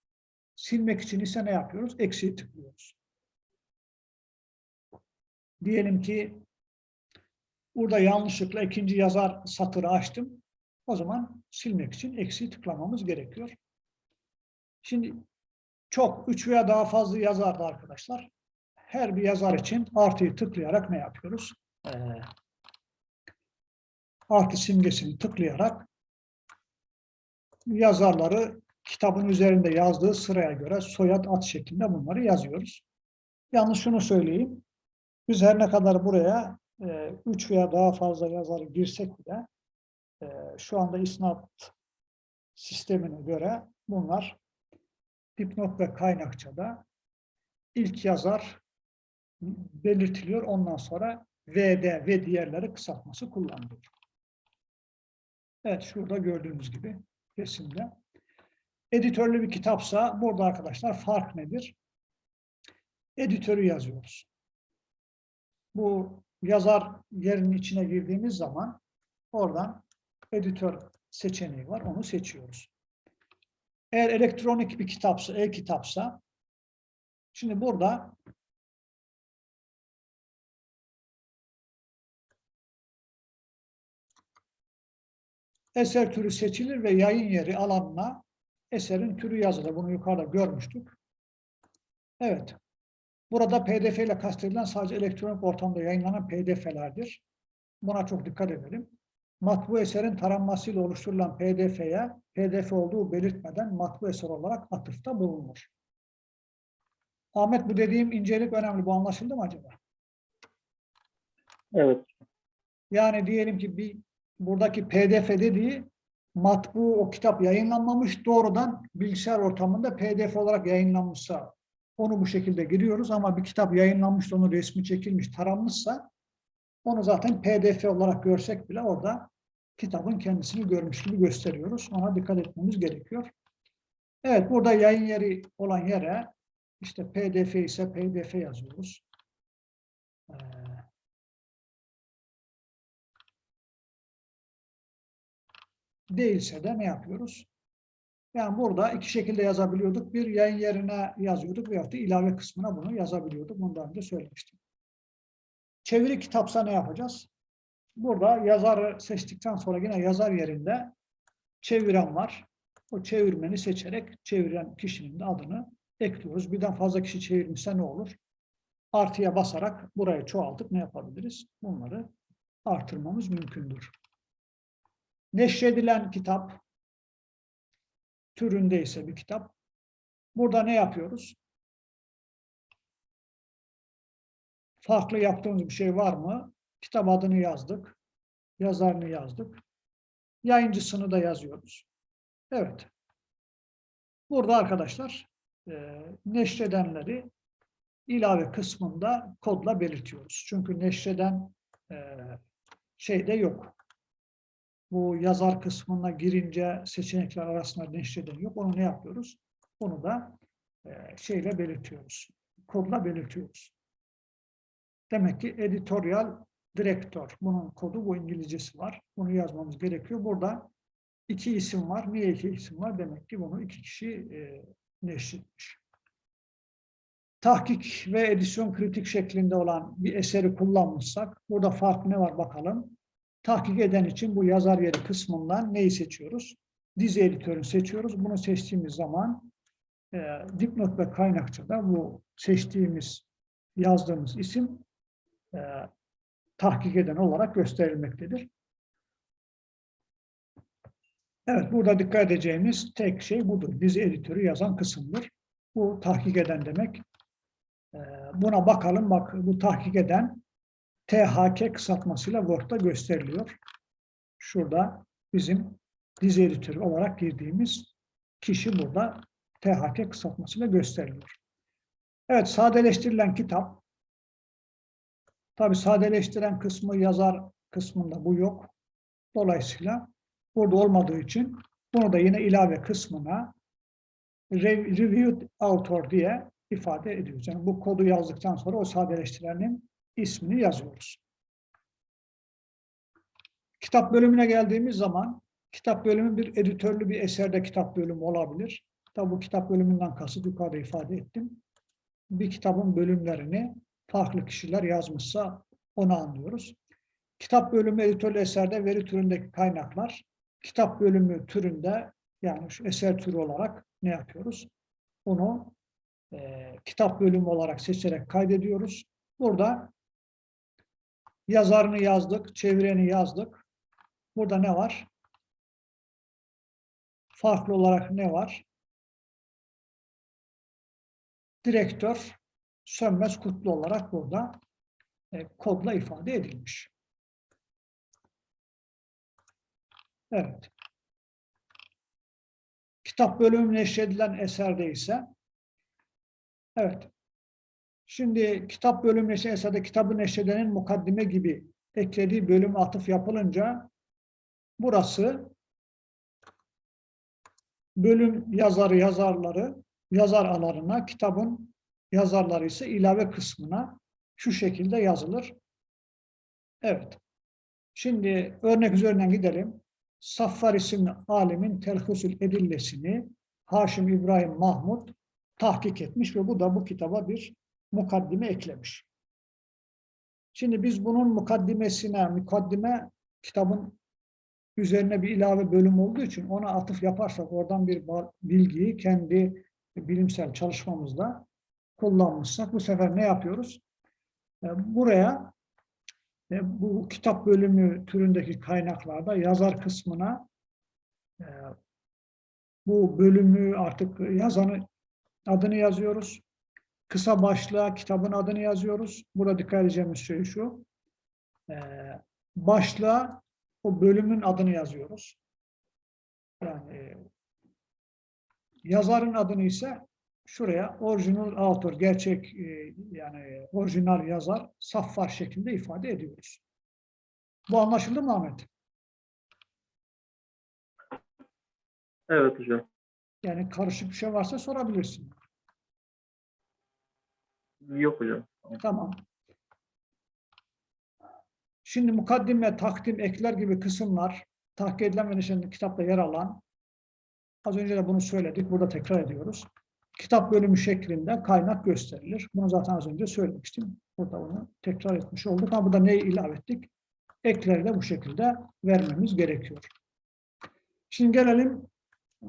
[SPEAKER 1] Silmek için ise ne yapıyoruz? Eksiği tıklıyoruz. Diyelim ki burada yanlışlıkla ikinci yazar satırı açtım. O zaman silmek için eksi tıklamamız gerekiyor. Şimdi çok, üç veya daha fazla yazardı arkadaşlar. Her bir yazar için artıyı tıklayarak ne yapıyoruz? Ee, artı simgesini tıklayarak yazarları kitabın üzerinde yazdığı sıraya göre soyad ad şeklinde bunları yazıyoruz. Yalnız şunu söyleyeyim. Biz her ne kadar buraya e, üç veya daha fazla yazarı girsek bile e, şu anda isnat sistemine göre bunlar dipnot ve kaynakçada ilk yazar belirtiliyor. Ondan sonra VD ve diğerleri kısaltması kullanılıyor. Evet şurada gördüğünüz gibi resimde. Editörlü bir kitapsa burada arkadaşlar fark nedir? Editörü yazıyoruz. Bu yazar yerinin içine girdiğimiz zaman oradan editör seçeneği var. Onu seçiyoruz. Eğer elektronik bir kitapsa, e-kitapsa şimdi burada eser türü seçilir ve yayın yeri alanına eserin türü yazılır. Bunu yukarıda görmüştük. Evet. Burada pdf ile kastedilen sadece elektronik ortamda yayınlanan pdf'lerdir. Buna çok dikkat edelim. Matbu eserin taranmasıyla oluşturulan pdf'ye pdf olduğu belirtmeden matbu eser olarak atıfta bulunur. Ahmet bu dediğim incelik önemli. Bu anlaşıldı mı acaba?
[SPEAKER 2] Evet.
[SPEAKER 1] Yani diyelim ki bir buradaki pdf dediği matbu o kitap yayınlanmamış doğrudan bilgisayar ortamında pdf olarak yayınlanmışsa onu bu şekilde giriyoruz ama bir kitap yayınlanmış onun resmi çekilmiş taranmışsa onu zaten pdf olarak görsek bile orada kitabın kendisini görmüş gibi gösteriyoruz. Ona dikkat etmemiz gerekiyor. Evet burada yayın yeri olan yere işte pdf ise pdf yazıyoruz. Ee, değilse de ne yapıyoruz? Yani burada iki şekilde yazabiliyorduk. Bir yayın yerine yazıyorduk veyahut da ilave kısmına bunu yazabiliyorduk. Bunu daha önce söylemiştim. Çeviri kitapsa ne yapacağız? Burada yazarı seçtikten sonra yine yazar yerinde çeviren var. O çevirmeni seçerek çeviren kişinin adını ekliyoruz. Birden fazla kişi çevirmişse ne olur? Artıya basarak burayı çoğaltıp ne yapabiliriz? Bunları artırmamız mümkündür. Neşredilen kitap türündeyse bir kitap. Burada ne yapıyoruz? Farklı yaptığımız bir şey var mı? Kitap adını yazdık. Yazarını yazdık. Yayıncısını da yazıyoruz. Evet. Burada arkadaşlar e, neşredenleri ilave kısmında kodla belirtiyoruz. Çünkü neşreden e, şeyde yok. Bu yazar kısmına girince seçenekler arasında neşreden yok. Onu ne yapıyoruz? Onu da e, şeyle belirtiyoruz. Kodla belirtiyoruz. Demek ki editorial direktör. Bunun kodu bu İngilizcesi var. Bunu yazmamız gerekiyor. Burada iki isim var. Niye iki isim var? Demek ki bunu iki kişi e, neşretmiş. Tahkik ve edisyon kritik şeklinde olan bir eseri kullanmışsak, burada fark ne var bakalım. Tahkik eden için bu yazar yeri kısmından neyi seçiyoruz? Dizi editörünü seçiyoruz. Bunu seçtiğimiz zaman e, dipnot ve kaynakçada bu seçtiğimiz, yazdığımız isim e, tahkik eden olarak gösterilmektedir. Evet, burada dikkat edeceğimiz tek şey budur. Dizi editörü yazan kısımdır. Bu tahkik eden demek. Ee, buna bakalım. Bak bu tahkik eden THK kısaltmasıyla Word'da gösteriliyor. Şurada bizim dizi editörü olarak girdiğimiz kişi burada THK kısaltmasıyla gösteriliyor. Evet, sadeleştirilen kitap. Tabi sadeleştiren kısmı yazar kısmında bu yok. Dolayısıyla burada olmadığı için bunu da yine ilave kısmına reviewed author diye ifade ediyoruz. Yani bu kodu yazdıktan sonra o sadeleştirenin ismini yazıyoruz. Kitap bölümüne geldiğimiz zaman kitap bölümü bir editörlü bir eserde kitap bölümü olabilir. Tabi bu kitap bölümünden kasıt yukarıda ifade ettim. Bir kitabın bölümlerini farklı kişiler yazmışsa onu anlıyoruz. Kitap bölümü editörlü eserde veri türündeki kaynaklar, kitap bölümü türünde yani şu eser türü olarak ne yapıyoruz? bunu e, kitap bölümü olarak seçerek kaydediyoruz. Burada yazarını yazdık, çevireni yazdık. Burada ne var? Farklı olarak ne var? Direktör Sönmez Kutlu olarak burada e, kodla ifade edilmiş. Evet. Kitap bölümü neşredilen eserde ise evet. Şimdi kitap bölümü neşredilen eserde kitabı neşredenin mukaddime gibi eklediği bölüm atıf yapılınca burası bölüm yazarı yazarları yazar alarına kitabın yazarları ise ilave kısmına şu şekilde yazılır. Evet. Şimdi örnek üzerinden gidelim. Saffar isimli alimin telhusül edillesini Haşim İbrahim Mahmud tahkik etmiş ve bu da bu kitaba bir mukaddime eklemiş. Şimdi biz bunun mukaddimesine, mukaddime kitabın üzerine bir ilave bölüm olduğu için ona atıf yaparsak oradan bir bilgiyi kendi bilimsel çalışmamızda kullanmışsak bu sefer ne yapıyoruz? E, Buraya e, bu kitap bölümü türündeki kaynaklarda yazar kısmına e, bu bölümü artık yazanı adını yazıyoruz. Kısa başlığa kitabın adını yazıyoruz. Burada dikkat edeceğimiz şey şu. E, Başlığa o bölümün adını yazıyoruz. Yani yazarın adını ise şuraya orijinal author, gerçek e, yani orijinal yazar saffar şeklinde ifade ediyoruz. Bu anlaşıldı mı Ahmet?
[SPEAKER 2] Evet hocam.
[SPEAKER 1] Yani karışık bir şey varsa sorabilirsin.
[SPEAKER 2] Yok hocam.
[SPEAKER 1] Tamam. Şimdi mukaddime, takdim, ekler gibi kısımlar tahkik edilen ve neşredilen kitapta yer alan az önce de bunu söyledik. Burada tekrar ediyoruz. Kitap bölümü şeklinde kaynak gösterilir. Bunu zaten az önce söylemiştim. Burada onu tekrar etmiş olduk. Ama burada neyi ilave ettik? Ekleri de bu şekilde vermemiz gerekiyor. Şimdi gelelim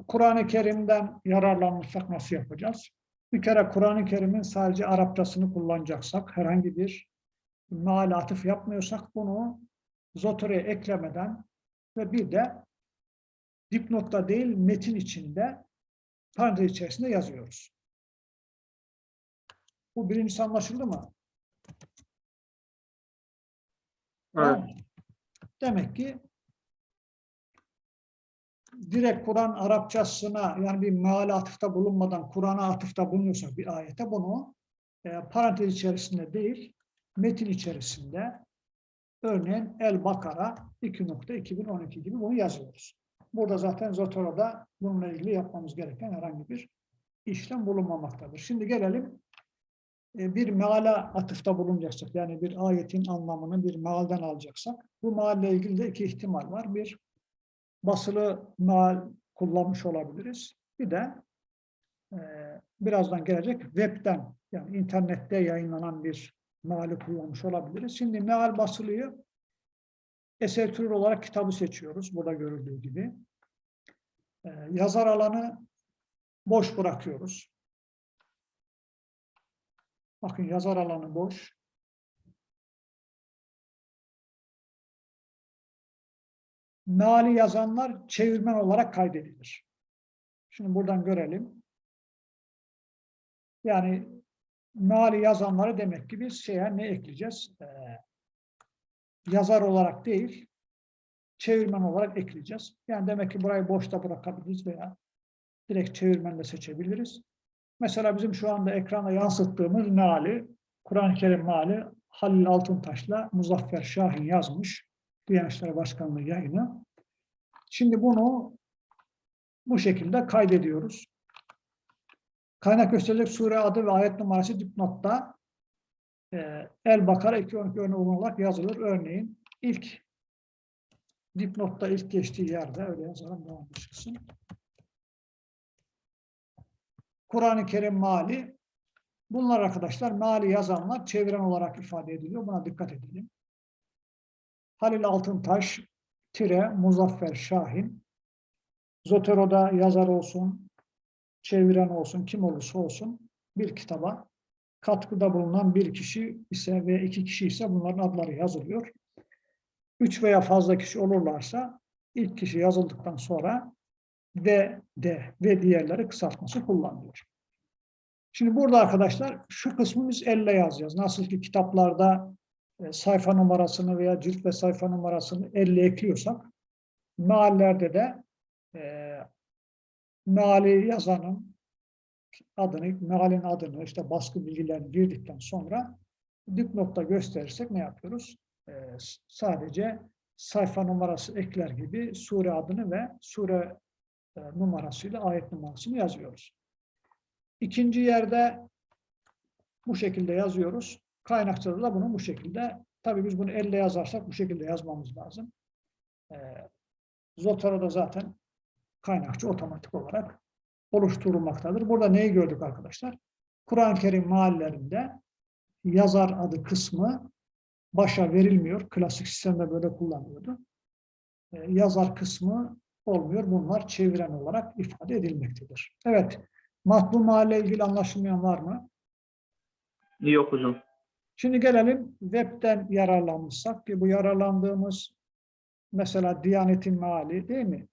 [SPEAKER 1] Kur'an-ı Kerim'den yararlanmışsak nasıl yapacağız? Bir kere Kur'an-ı Kerim'in sadece Arapçasını kullanacaksak, herhangi bir meal atıf yapmıyorsak bunu Zotore'ye eklemeden ve bir de dipnotta değil metin içinde parantez içerisinde yazıyoruz. Bu birincisi anlaşıldı mı?
[SPEAKER 2] Evet.
[SPEAKER 1] Demek ki direkt Kur'an Arapçasına yani bir meal atıfta bulunmadan Kur'an'a atıfta bulunuyorsak bir ayete bunu e, parantez içerisinde değil metin içerisinde örneğin El Bakara 2.2012 gibi bunu yazıyoruz. Burada zaten Zotoro'da bununla ilgili yapmamız gereken herhangi bir işlem bulunmamaktadır. Şimdi gelelim e, bir meala atıfta bulunacaksak yani bir ayetin anlamını bir mealden alacaksak bu mealle ilgili de iki ihtimal var. Bir basılı meal kullanmış olabiliriz. Bir de e, birazdan gelecek webten yani internette yayınlanan bir meali kullanmış olabiliriz. Şimdi meal basılıyı eser türü olarak kitabı seçiyoruz. Burada görüldüğü gibi. Ee, yazar alanı boş bırakıyoruz. Bakın yazar alanı boş. Meali yazanlar çevirmen olarak kaydedilir. Şimdi buradan görelim. Yani meali yazanları demek ki biz şeye ne ekleyeceğiz? Ee, yazar olarak değil, çevirmen olarak ekleyeceğiz. Yani demek ki burayı boşta bırakabiliriz veya direkt çevirmenle seçebiliriz. Mesela bizim şu anda ekranda yansıttığımız meali, Kur'an-ı Kerim meali Halil Altıntaş'la Muzaffer Şahin yazmış. Diyanet İşleri Başkanlığı yayını. Şimdi bunu bu şekilde kaydediyoruz. Kaynak gösterecek sure adı ve ayet numarası dipnotta e, El Bakara 212 örneği olarak yazılır. Örneğin ilk dipnotta ilk geçtiği yerde öyle yazalım devam çıksın. Kur'an-ı Kerim mali bunlar arkadaşlar mali yazanlar çeviren olarak ifade ediliyor. Buna dikkat edelim. Halil Altıntaş tire Muzaffer Şahin Zotero'da yazar olsun, çeviren olsun, kim olursa olsun bir kitaba katkıda bulunan bir kişi ise ve iki kişi ise bunların adları yazılıyor. Üç veya fazla kişi olurlarsa ilk kişi yazıldıktan sonra ve de ve diğerleri kısaltması kullanılıyor. Şimdi burada arkadaşlar şu kısmı biz elle yazacağız. Nasıl ki kitaplarda sayfa numarasını veya cilt ve sayfa numarasını elle ekliyorsak meallerde de e, meali yazanın adını, mealin adını, işte baskı bilgilerini girdikten sonra dipnotta gösterirsek ne yapıyoruz? E, sadece sayfa numarası ekler gibi sure adını ve sure e, numarasıyla ayet numarasını yazıyoruz. İkinci yerde bu şekilde yazıyoruz. Kaynakçada da bunu bu şekilde. Tabii biz bunu elle yazarsak bu şekilde yazmamız lazım. E, Zotara'da zaten kaynakçı otomatik olarak oluşturulmaktadır. Burada neyi gördük arkadaşlar? Kur'an-ı Kerim meallerinde yazar adı kısmı başa verilmiyor. Klasik sistemde böyle kullanıyordu. E, yazar kısmı olmuyor. Bunlar çeviren olarak ifade edilmektedir. Evet. Matbu mahalle ilgili anlaşılmayan var mı?
[SPEAKER 2] Yok hocam.
[SPEAKER 1] Şimdi gelelim webten yararlanmışsak ki bu yararlandığımız mesela Diyanet'in meali değil mi?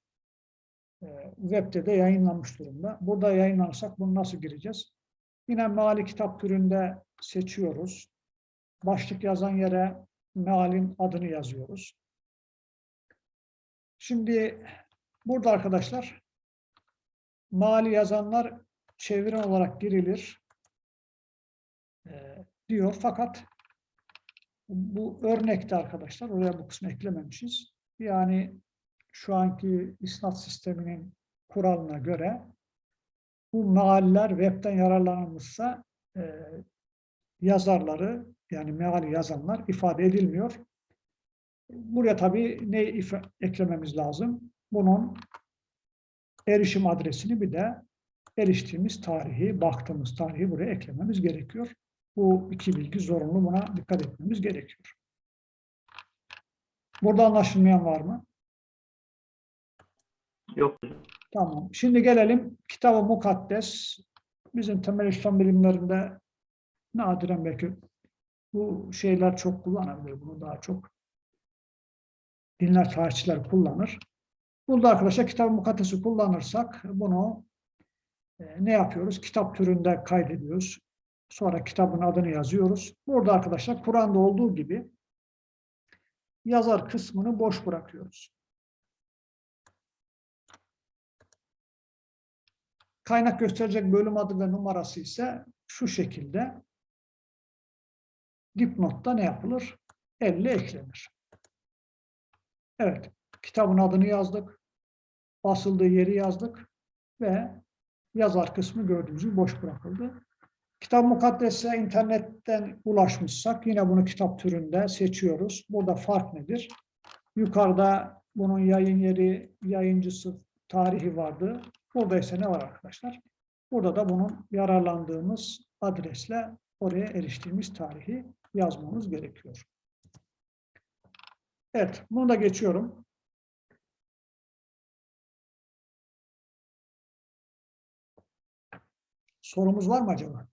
[SPEAKER 1] Ee, webde de yayınlanmış durumda. Burada yayınlanırsak bunu nasıl gireceğiz? Yine meali kitap türünde seçiyoruz. Başlık yazan yere mealin adını yazıyoruz. Şimdi burada arkadaşlar mali yazanlar çeviren olarak girilir diyor. Fakat bu örnekte arkadaşlar oraya bu kısmı eklememişiz. Yani şu anki isnat sisteminin kuralına göre bu mealler webten yararlanılmışsa e, yazarları yani meali yazanlar ifade edilmiyor. Buraya tabii ne eklememiz lazım? Bunun erişim adresini bir de eriştiğimiz tarihi, baktığımız tarihi buraya eklememiz gerekiyor. Bu iki bilgi zorunlu. Buna dikkat etmemiz gerekiyor. Burada anlaşılmayan var mı?
[SPEAKER 2] Yok.
[SPEAKER 1] Tamam. Şimdi gelelim kitab-ı mukaddes. Bizim temel İslam bilimlerinde nadiren belki bu şeyler çok kullanabilir. Bunu daha çok dinler tarihçiler kullanır. Burada arkadaşlar kitab-ı mukaddesi kullanırsak bunu e, ne yapıyoruz? Kitap türünde kaydediyoruz. Sonra kitabın adını yazıyoruz. Burada arkadaşlar Kur'an'da olduğu gibi yazar kısmını boş bırakıyoruz. Kaynak gösterecek bölüm adı ve numarası ise şu şekilde dipnotta ne yapılır? Elle eklenir. Evet, kitabın adını yazdık, basıldığı yeri yazdık ve yazar kısmı gördüğünüz gibi boş bırakıldı. Kitap mukaddese internetten ulaşmışsak yine bunu kitap türünde seçiyoruz. Burada fark nedir? Yukarıda bunun yayın yeri, yayıncısı, tarihi vardı. Burada ise ne var arkadaşlar? Burada da bunun yararlandığımız adresle oraya eriştiğimiz tarihi yazmamız gerekiyor. Evet, bunu da geçiyorum. Sorumuz var mı acaba?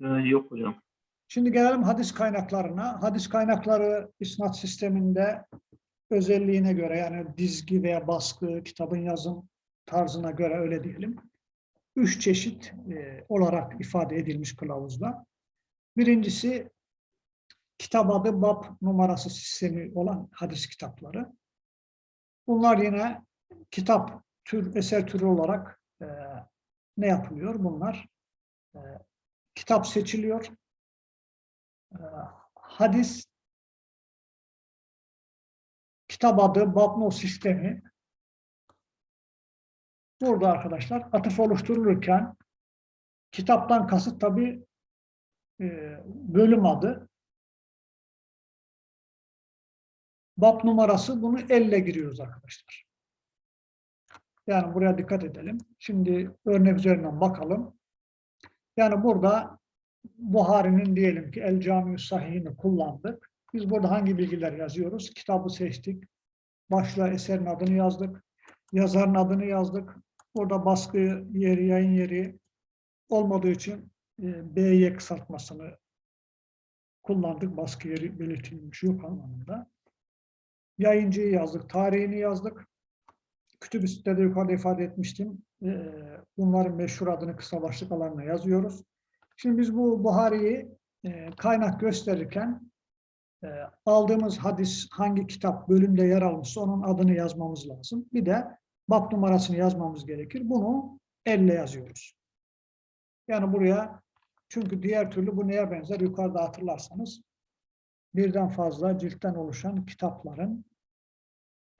[SPEAKER 2] Ee, yok hocam.
[SPEAKER 1] Şimdi gelelim hadis kaynaklarına. Hadis kaynakları isnat sisteminde özelliğine göre yani dizgi veya baskı, kitabın yazım tarzına göre öyle diyelim. Üç çeşit e, olarak ifade edilmiş kılavuzda. Birincisi kitap adı bab numarası sistemi olan hadis kitapları. Bunlar yine kitap tür eser türü olarak e, ne yapılıyor? Bunlar e, kitap seçiliyor. E, hadis kitap adı Babno sistemi burada arkadaşlar atıf oluşturulurken kitaptan kasıt tabi bölüm adı bab numarası bunu elle giriyoruz arkadaşlar. Yani buraya dikkat edelim. Şimdi örnek üzerinden bakalım. Yani burada Buhari'nin diyelim ki El Cami Sahih'ini kullandık. Biz burada hangi bilgiler yazıyoruz? Kitabı seçtik. Başlığa eserin adını yazdık. yazarın adını yazdık. Orada baskı yeri, yayın yeri olmadığı için e, B'ye kısaltmasını kullandık. Baskı yeri belirtilmiş yok anlamında. Yayıncıyı yazdık, tarihini yazdık. Kütüb sitede yukarıda ifade etmiştim. E, bunların meşhur adını kısa başlık alanına yazıyoruz. Şimdi biz bu Buhari'yi e, kaynak gösterirken e, aldığımız hadis hangi kitap bölümde yer almışsa onun adını yazmamız lazım. Bir de bab numarasını yazmamız gerekir. Bunu elle yazıyoruz. Yani buraya çünkü diğer türlü bu neye benzer? Yukarıda hatırlarsanız birden fazla ciltten oluşan kitapların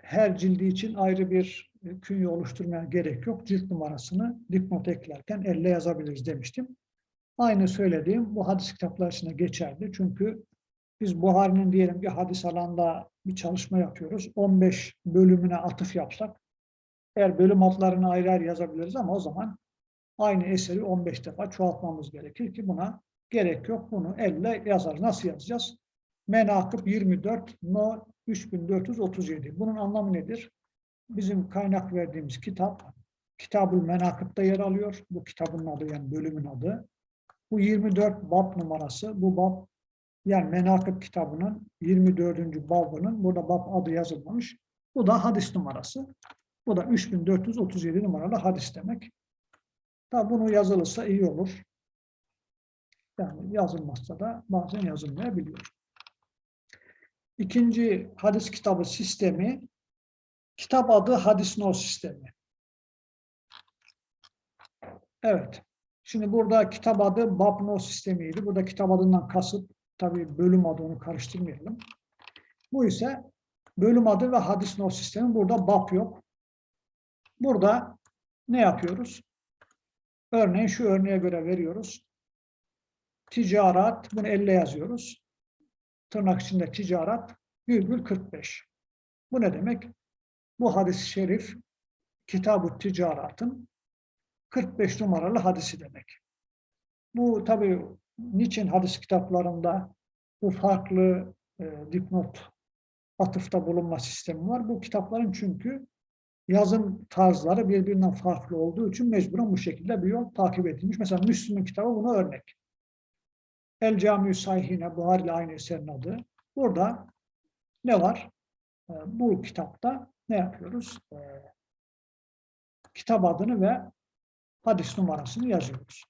[SPEAKER 1] her cildi için ayrı bir künye oluşturmaya gerek yok. Cilt numarasını dipnot eklerken elle yazabiliriz demiştim. Aynı söylediğim bu hadis kitapları içine geçerli. Çünkü biz Buhari'nin diyelim ki hadis alanda bir çalışma yapıyoruz. 15 bölümüne atıf yapsak eğer bölüm adlarını ayrı ayrı yazabiliriz ama o zaman aynı eseri 15 defa çoğaltmamız gerekir ki buna gerek yok. Bunu elle yazarız. Nasıl yazacağız? Menakıb 24 No 3437. Bunun anlamı nedir? Bizim kaynak verdiğimiz kitap Kitab-ül Menakıb'da yer alıyor. Bu kitabın adı yani bölümün adı. Bu 24 bab numarası. Bu bab yani Menakıb kitabının 24. babının burada bab adı yazılmamış. Bu da hadis numarası. Bu da 3437 numaralı hadis demek. Tabi bunu yazılırsa iyi olur. Yani yazılmazsa da bazen yazılmayabiliyor. İkinci hadis kitabı sistemi, kitap adı hadis no sistemi. Evet. Şimdi burada kitap adı bab no sistemiydi. Burada kitap adından kasıt tabii bölüm adı onu karıştırmayalım. Bu ise bölüm adı ve hadis no sistemi. Burada bab yok. Burada ne yapıyoruz? Örneğin şu örneğe göre veriyoruz. Ticaret, bunu elle yazıyoruz. Tırnak içinde ticaret, virgül 45. Bu ne demek? Bu hadis-i şerif, Kitab-ı Ticaret'ın 45 numaralı hadisi demek. Bu tabii niçin hadis kitaplarında bu farklı e, dipnot atıfta bulunma sistemi var? Bu kitapların çünkü yazım tarzları birbirinden farklı olduğu için mecburen bu şekilde bir yol takip edilmiş. Mesela Müslüm'ün kitabı buna örnek. El Camiü Sahihine, Buhari ile aynı eserin adı. Burada ne var? Ee, Bu kitapta ne yapıyoruz? Ee, Kitap adını ve hadis numarasını yazıyoruz.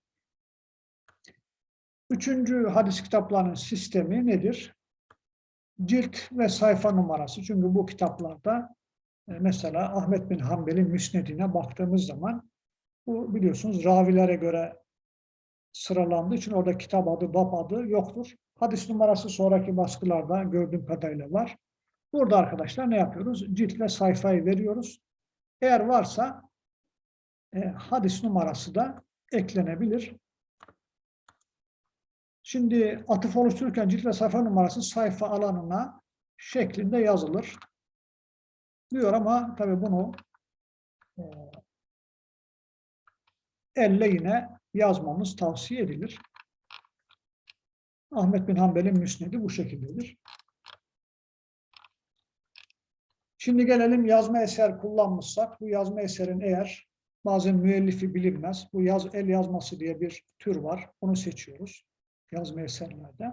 [SPEAKER 1] Üçüncü hadis kitaplarının sistemi nedir? Cilt ve sayfa numarası. Çünkü bu kitaplarda e, mesela Ahmet bin Hanbel'in müsnedine baktığımız zaman bu biliyorsunuz ravilere göre sıralandığı için orada kitap adı, bab adı yoktur. Hadis numarası sonraki baskılarda gördüğüm kadarıyla var. Burada arkadaşlar ne yapıyoruz? Cilt ve sayfayı veriyoruz. Eğer varsa e, hadis numarası da eklenebilir. Şimdi atıf oluştururken cilt ve sayfa numarası sayfa alanına şeklinde yazılır. Diyor ama tabii bunu e, elle yine yazmamız tavsiye edilir. Ahmet bin Hanbel'in müsnedi bu şekildedir. Şimdi gelelim yazma eser kullanmışsak, bu yazma eserin eğer bazen müellifi bilinmez, bu yaz, el yazması diye bir tür var, onu seçiyoruz yazma eserlerde.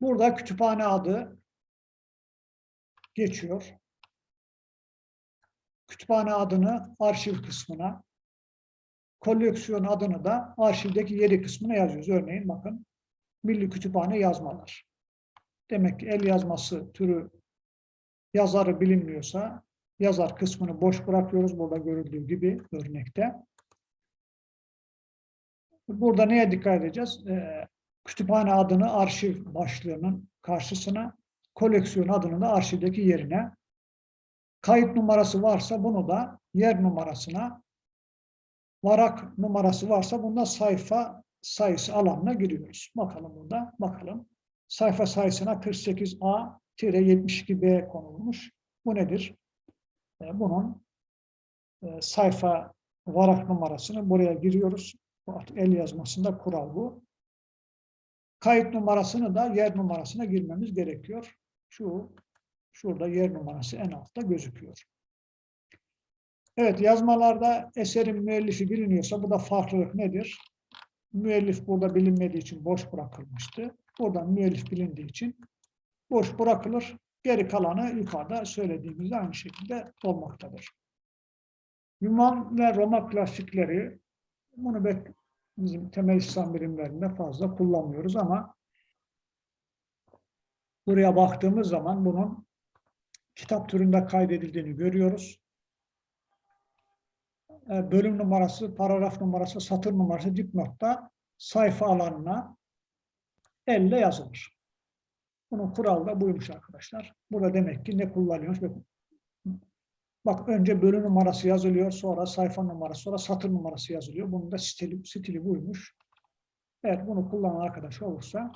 [SPEAKER 1] Burada kütüphane adı geçiyor. Kütüphane adını arşiv kısmına, koleksiyon adını da arşivdeki yeri kısmına yazıyoruz. Örneğin bakın Milli Kütüphane yazmalar. Demek ki el yazması türü yazarı bilinmiyorsa yazar kısmını boş bırakıyoruz. Burada görüldüğü gibi örnekte. Burada neye dikkat edeceğiz? Ee, kütüphane adını arşiv başlığının karşısına, koleksiyon adını da arşivdeki yerine, kayıt numarası varsa bunu da yer numarasına, varak numarası varsa bunda sayfa sayısı alanına giriyoruz. Bakalım burada, bakalım. Sayfa sayısına 48A-72B konulmuş. Bu nedir? Ee, bunun e, sayfa varak numarasını buraya giriyoruz. El yazmasında kural bu. Kayıt numarasını da yer numarasına girmemiz gerekiyor. Şu şurada yer numarası en altta gözüküyor. Evet, yazmalarda eserin müellifi biliniyorsa bu da farklılık nedir? Müellif burada bilinmediği için boş bırakılmıştı. Buradan müellif bilindiği için boş bırakılır. Geri kalanı yukarıda söylediğimiz aynı şekilde olmaktadır. Yunan ve Roma klasikleri bunu bizim temel İslam bilimlerinde fazla kullanmıyoruz ama buraya baktığımız zaman bunun kitap türünde kaydedildiğini görüyoruz. E, Bölüm numarası, paragraf numarası, satır numarası dipnotta sayfa alanına elle yazılır. Bunun kuralı da buymuş arkadaşlar. Burada demek ki ne kullanıyoruz? Bak önce bölüm numarası yazılıyor, sonra sayfa numarası, sonra satır numarası yazılıyor. Bunun da stili, stili buymuş. Evet bunu kullanan arkadaş olursa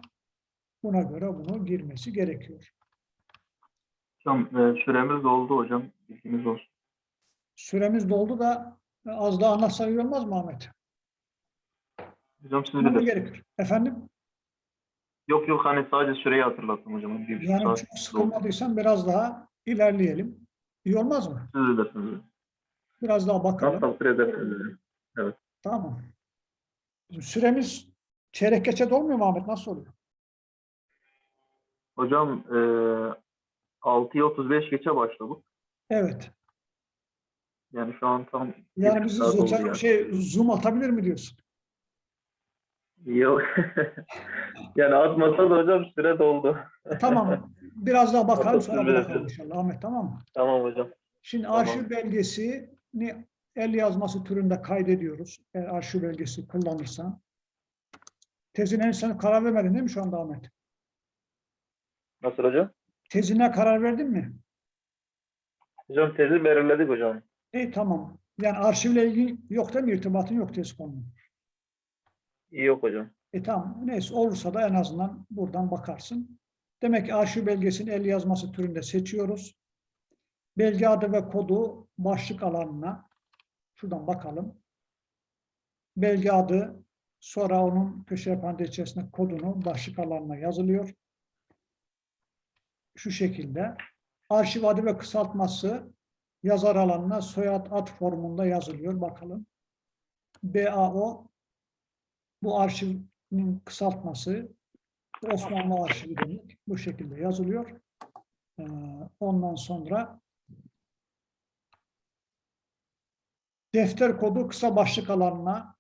[SPEAKER 1] buna göre bunu girmesi gerekiyor.
[SPEAKER 2] Hocam e, süremiz doldu hocam. Bilginiz olsun.
[SPEAKER 1] Süremiz doldu da e, az daha anlatsak olmaz mı Ahmet?
[SPEAKER 2] Hocam siz bilirsiniz.
[SPEAKER 1] gerekir? Efendim?
[SPEAKER 2] Yok yok hani sadece süreyi hatırlattım hocam. Bir
[SPEAKER 1] Yani
[SPEAKER 2] saat
[SPEAKER 1] çok sıkılmadıysan biraz daha ilerleyelim. İyi olmaz mı?
[SPEAKER 2] Siz bilirsiniz.
[SPEAKER 1] Biraz daha bakalım.
[SPEAKER 2] Nasıl takdir edersiniz? hocam?
[SPEAKER 1] Tamam. Süremiz çeyrek geçe dolmuyor mu Ahmet? Nasıl oluyor?
[SPEAKER 2] Hocam e, 6'ya 35 geçe başladık.
[SPEAKER 1] Evet.
[SPEAKER 2] Yani şu an tam
[SPEAKER 1] Yani bizi zoom,
[SPEAKER 2] yani.
[SPEAKER 1] şey, zoom atabilir mi diyorsun?
[SPEAKER 2] Yok. yani atmasa da hocam süre doldu.
[SPEAKER 1] Tamam. Biraz daha bakalım sonra bırakalım inşallah Ahmet tamam mı?
[SPEAKER 2] Tamam hocam.
[SPEAKER 1] Şimdi
[SPEAKER 2] Tamam.
[SPEAKER 1] arşiv belgesini el yazması türünde kaydediyoruz. Eğer arşiv belgesi kullanırsan. Tezine sen karar vermedin değil mi şu anda Ahmet?
[SPEAKER 2] Nasıl hocam?
[SPEAKER 1] Tezine karar verdin mi?
[SPEAKER 2] Hocam tezi belirledik hocam.
[SPEAKER 1] İyi tamam. Yani arşivle ilgili yok değil mi? İrtibatın yok tez konunun.
[SPEAKER 2] Yok hocam.
[SPEAKER 1] E tamam. Neyse olursa da en azından buradan bakarsın. Demek ki arşiv belgesini el yazması türünde seçiyoruz. Belge adı ve kodu başlık alanına şuradan bakalım. Belge adı sonra onun köşe parantez içerisinde kodunu başlık alanına yazılıyor. Şu şekilde. Arşiv adı ve kısaltması yazar alanına soyad ad formunda yazılıyor. Bakalım. BAO bu arşivin kısaltması Osmanlı arşivi demek. Bu şekilde yazılıyor. Ee, Ondan sonra defter kodu kısa başlık alanına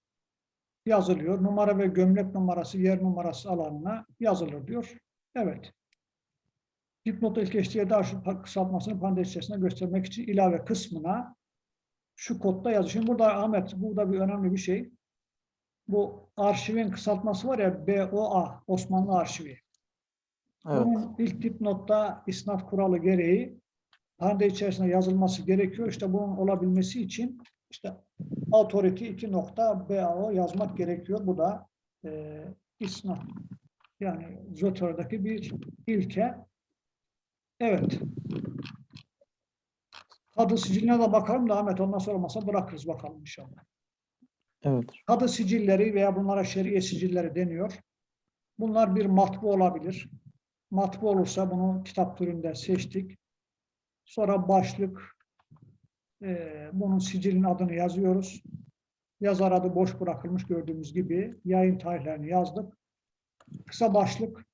[SPEAKER 1] yazılıyor. Numara ve gömlek numarası, yer numarası alanına yazılır diyor. Evet. Dipnot ilk eşliğe de arşiv kısaltmasını parantez göstermek için ilave kısmına şu kodda yazıyor. Şimdi burada Ahmet, burada bir önemli bir şey. Bu arşivin kısaltması var ya BOA, Osmanlı Arşivi.
[SPEAKER 3] Evet.
[SPEAKER 1] Bunun ilk dipnotta isnat kuralı gereği parantez içerisinde yazılması gerekiyor. İşte bunun olabilmesi için işte authority 2 nokta BAO yazmak gerekiyor. Bu da e, isnat. Yani Zotör'deki bir ilke. Evet. Kadı siciline de bakalım da Ahmet ondan sonra masa bırakırız bakalım inşallah.
[SPEAKER 3] Evet.
[SPEAKER 1] Kadı sicilleri veya bunlara şeriye sicilleri deniyor. Bunlar bir matbu olabilir. Matbu olursa bunu kitap türünde seçtik. Sonra başlık, eee, bunun sicilin adını yazıyoruz. Yazar adı boş bırakılmış gördüğümüz gibi. Yayın tarihlerini yazdık. Kısa başlık,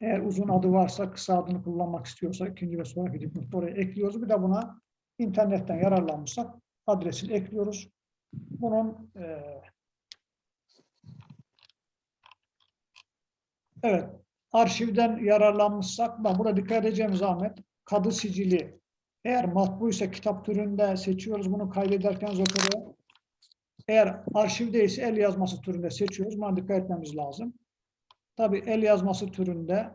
[SPEAKER 1] eğer uzun adı varsa kısa adını kullanmak istiyorsa ikinci ve sonraki dipnotta oraya ekliyoruz. Bir de buna internetten yararlanmışsak adresini ekliyoruz. Bunun eee, evet arşivden yararlanmışsak ben burada dikkat edeceğimiz Ahmet kadı sicili eğer matbuysa kitap türünde seçiyoruz bunu kaydederken Zotero eğer arşivdeyse el yazması türünde seçiyoruz. Buna dikkat etmemiz lazım. Tabii el yazması türünde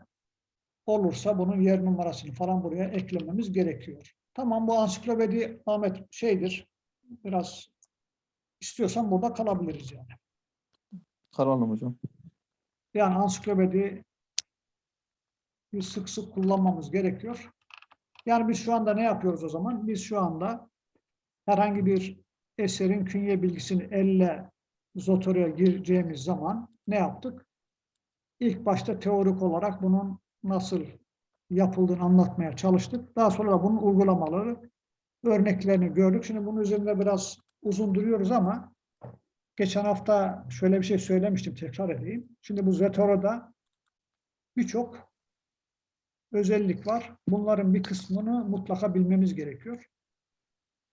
[SPEAKER 1] olursa bunun yer numarasını falan buraya eklememiz gerekiyor. Tamam bu ansiklopedi Ahmet şeydir. Biraz istiyorsan burada kalabiliriz yani.
[SPEAKER 3] Kalalım hocam.
[SPEAKER 1] Yani ansiklopedi sık sık kullanmamız gerekiyor. Yani biz şu anda ne yapıyoruz o zaman? Biz şu anda herhangi bir eserin künye bilgisini elle Zotore'ye gireceğimiz zaman ne yaptık? İlk başta teorik olarak bunun nasıl yapıldığını anlatmaya çalıştık. Daha sonra da bunun uygulamaları örneklerini gördük. Şimdi bunun üzerinde biraz uzun duruyoruz ama geçen hafta şöyle bir şey söylemiştim tekrar edeyim. Şimdi bu Zetoro'da birçok özellik var. Bunların bir kısmını mutlaka bilmemiz gerekiyor.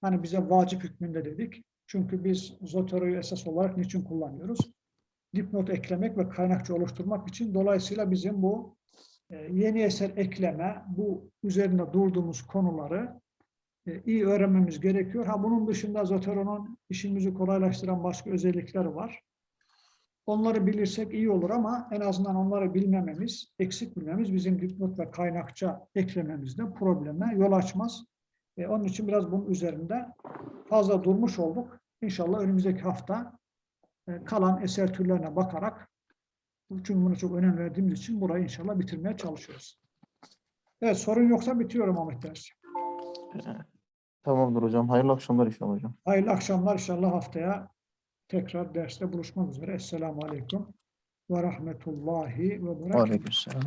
[SPEAKER 1] Hani bize vacip hükmünde dedik. Çünkü biz Zotoro'yu esas olarak niçin kullanıyoruz? Dipnot eklemek ve kaynakça oluşturmak için. Dolayısıyla bizim bu e, yeni eser ekleme, bu üzerinde durduğumuz konuları iyi öğrenmemiz gerekiyor. Ha bunun dışında Zotero'nun işimizi kolaylaştıran başka özellikleri var. Onları bilirsek iyi olur ama en azından onları bilmememiz, eksik bilmemiz bizim dipnot ve kaynakça eklememizde probleme yol açmaz. E, onun için biraz bunun üzerinde fazla durmuş olduk. İnşallah önümüzdeki hafta e, kalan eser türlerine bakarak çünkü buna çok önem verdiğimiz için burayı inşallah bitirmeye çalışıyoruz. Evet sorun yoksa bitiyorum Ahmet dersi.
[SPEAKER 3] Tamamdır hocam. Hayırlı akşamlar inşallah hocam.
[SPEAKER 1] Hayırlı akşamlar inşallah haftaya tekrar derste buluşmak üzere. Esselamu Aleyküm ve Rahmetullahi ve Berekatuhu.
[SPEAKER 3] Aleykümselam.